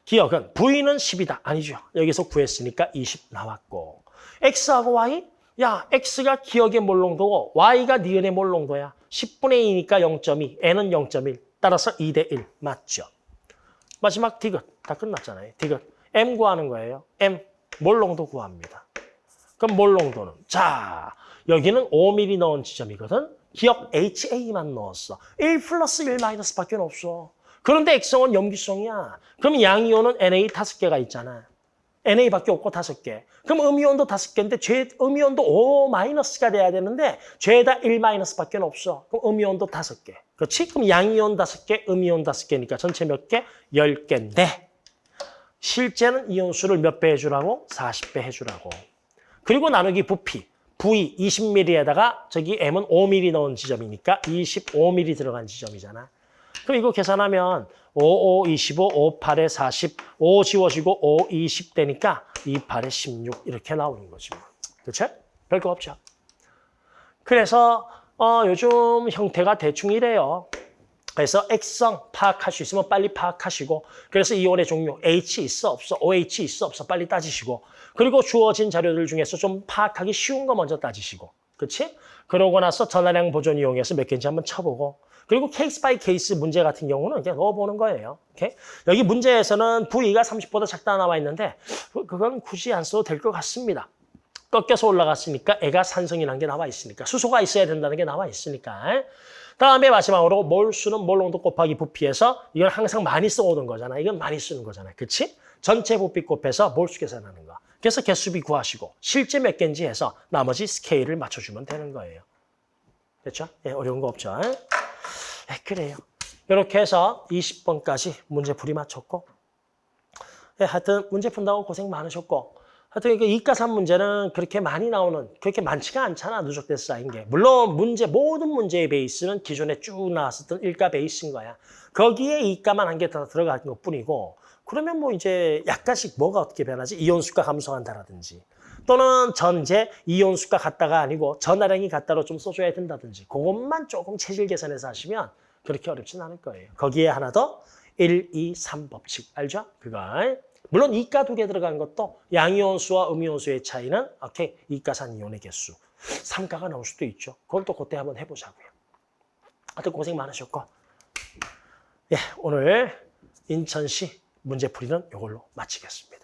기억은 V는 10이다. 아니죠. 여기서 구했으니까 20 나왔고. X하고 Y? 야, X가 기억의 몰롱도고 Y가 니은의 몰롱도야. 10분의 2니까 0.2, N은 0.1. 따라서 2 대 1. 맞죠? 마지막 디귿. 다 끝났잖아요. 디귿. M 구하는 거예요. M. 몰롱도 구합니다. 그럼 몰 농도는? 자, 여기는 5mm 넣은 지점이거든. 기억 HA만 넣었어. 1 플러스 1 마이너스밖에 없어. 그런데 액성은 염기성이야. 그럼 양이온은 NA 다섯 개가 있잖아. NA밖에 없고 다섯 개. 그럼 음이온도 다섯 개인데 죄 음이온도 O 마이너스가 돼야 되는데 죄다 1 마이너스밖에 없어. 그럼 음이온도 다섯 개. 그렇지? 그럼 양이온 다섯 개, 음이온 다섯 개니까 전체 몇 개? 열 개인데 실제는 이온수를 몇 배 해주라고? 40배 해주라고. 그리고 나누기 부피. V 20mm에다가 저기 M은 5mm 넣은 지점이니까 25mm 들어간 지점이잖아. 그럼 이거 계산하면 5, 5, 25, 5, 8에 40, 5 지워지고 5, 20 되니까 2, 8에 16 이렇게 나오는 거지. 뭐. 그렇죠? 별거 없죠. 그래서 어, 요즘 형태가 대충 이래요. 그래서 액성 파악할 수 있으면 빨리 파악하시고 그래서 이온의 종류 H 있어 없어 OH 있어 없어 빨리 따지시고 그리고 주어진 자료들 중에서 좀 파악하기 쉬운 거 먼저 따지시고 그렇지? 그러고 나서 전하량 보존 이용해서 몇 개인지 한번 쳐보고 그리고 case by case 문제 같은 경우는 그냥 넣어보는 거예요. 오케이? 여기 문제에서는 V가 30보다 작다 나와 있는데 그- 그건 굳이 안 써도 될 것 같습니다. 꺾여서 올라갔으니까 얘가 산성이라는 게 나와 있으니까 수소가 있어야 된다는 게 나와 있으니까 다음에 마지막으로 몰수는 몰농도 곱하기 부피해서 이건 항상 많이 써오던 거잖아. 이건 많이 쓰는 거잖아. 그치? 전체 부피 곱해서 몰수 계산하는 거. 그래서 개수비 구하시고 실제 몇 개인지 해서 나머지 스케일을 맞춰주면 되는 거예요. 됐죠? 예, 어려운 거 없죠? 예, 그래요. 이렇게 해서 20번까지 문제 풀이 마쳤고 예, 하여튼 문제 푼다고 고생 많으셨고 하여튼 이게 이과산 문제는 그렇게 많이 나오는 그렇게 많지가 않잖아 누적돼서 쌓인 게 물론 문제 모든 문제의 베이스는 기존에 쭉 나왔었던 일과 베이스인 거야 거기에 이과만 한 개 더 들어간 것 뿐이고 그러면 뭐 이제 약간씩 뭐가 어떻게 변하지 이온수가 감소한다라든지 또는 전제 이온수가 같다가 아니고 전하량이 같다로 좀 써줘야 된다든지 그것만 조금 체질 계산해서 하시면 그렇게 어렵진 않을 거예요 거기에 하나 더 1, 2, 3 법칙 알죠? 그거 물론 이가 두 개 들어간 것도 양이온수와 음이온수의 차이는 오케이 이가산 이온의 개수 3가가 나올 수도 있죠. 그걸 또 그때 한번 해보자고요. 하여튼 고생 많으셨고 예 오늘 인천시 문제풀이는 이걸로 마치겠습니다.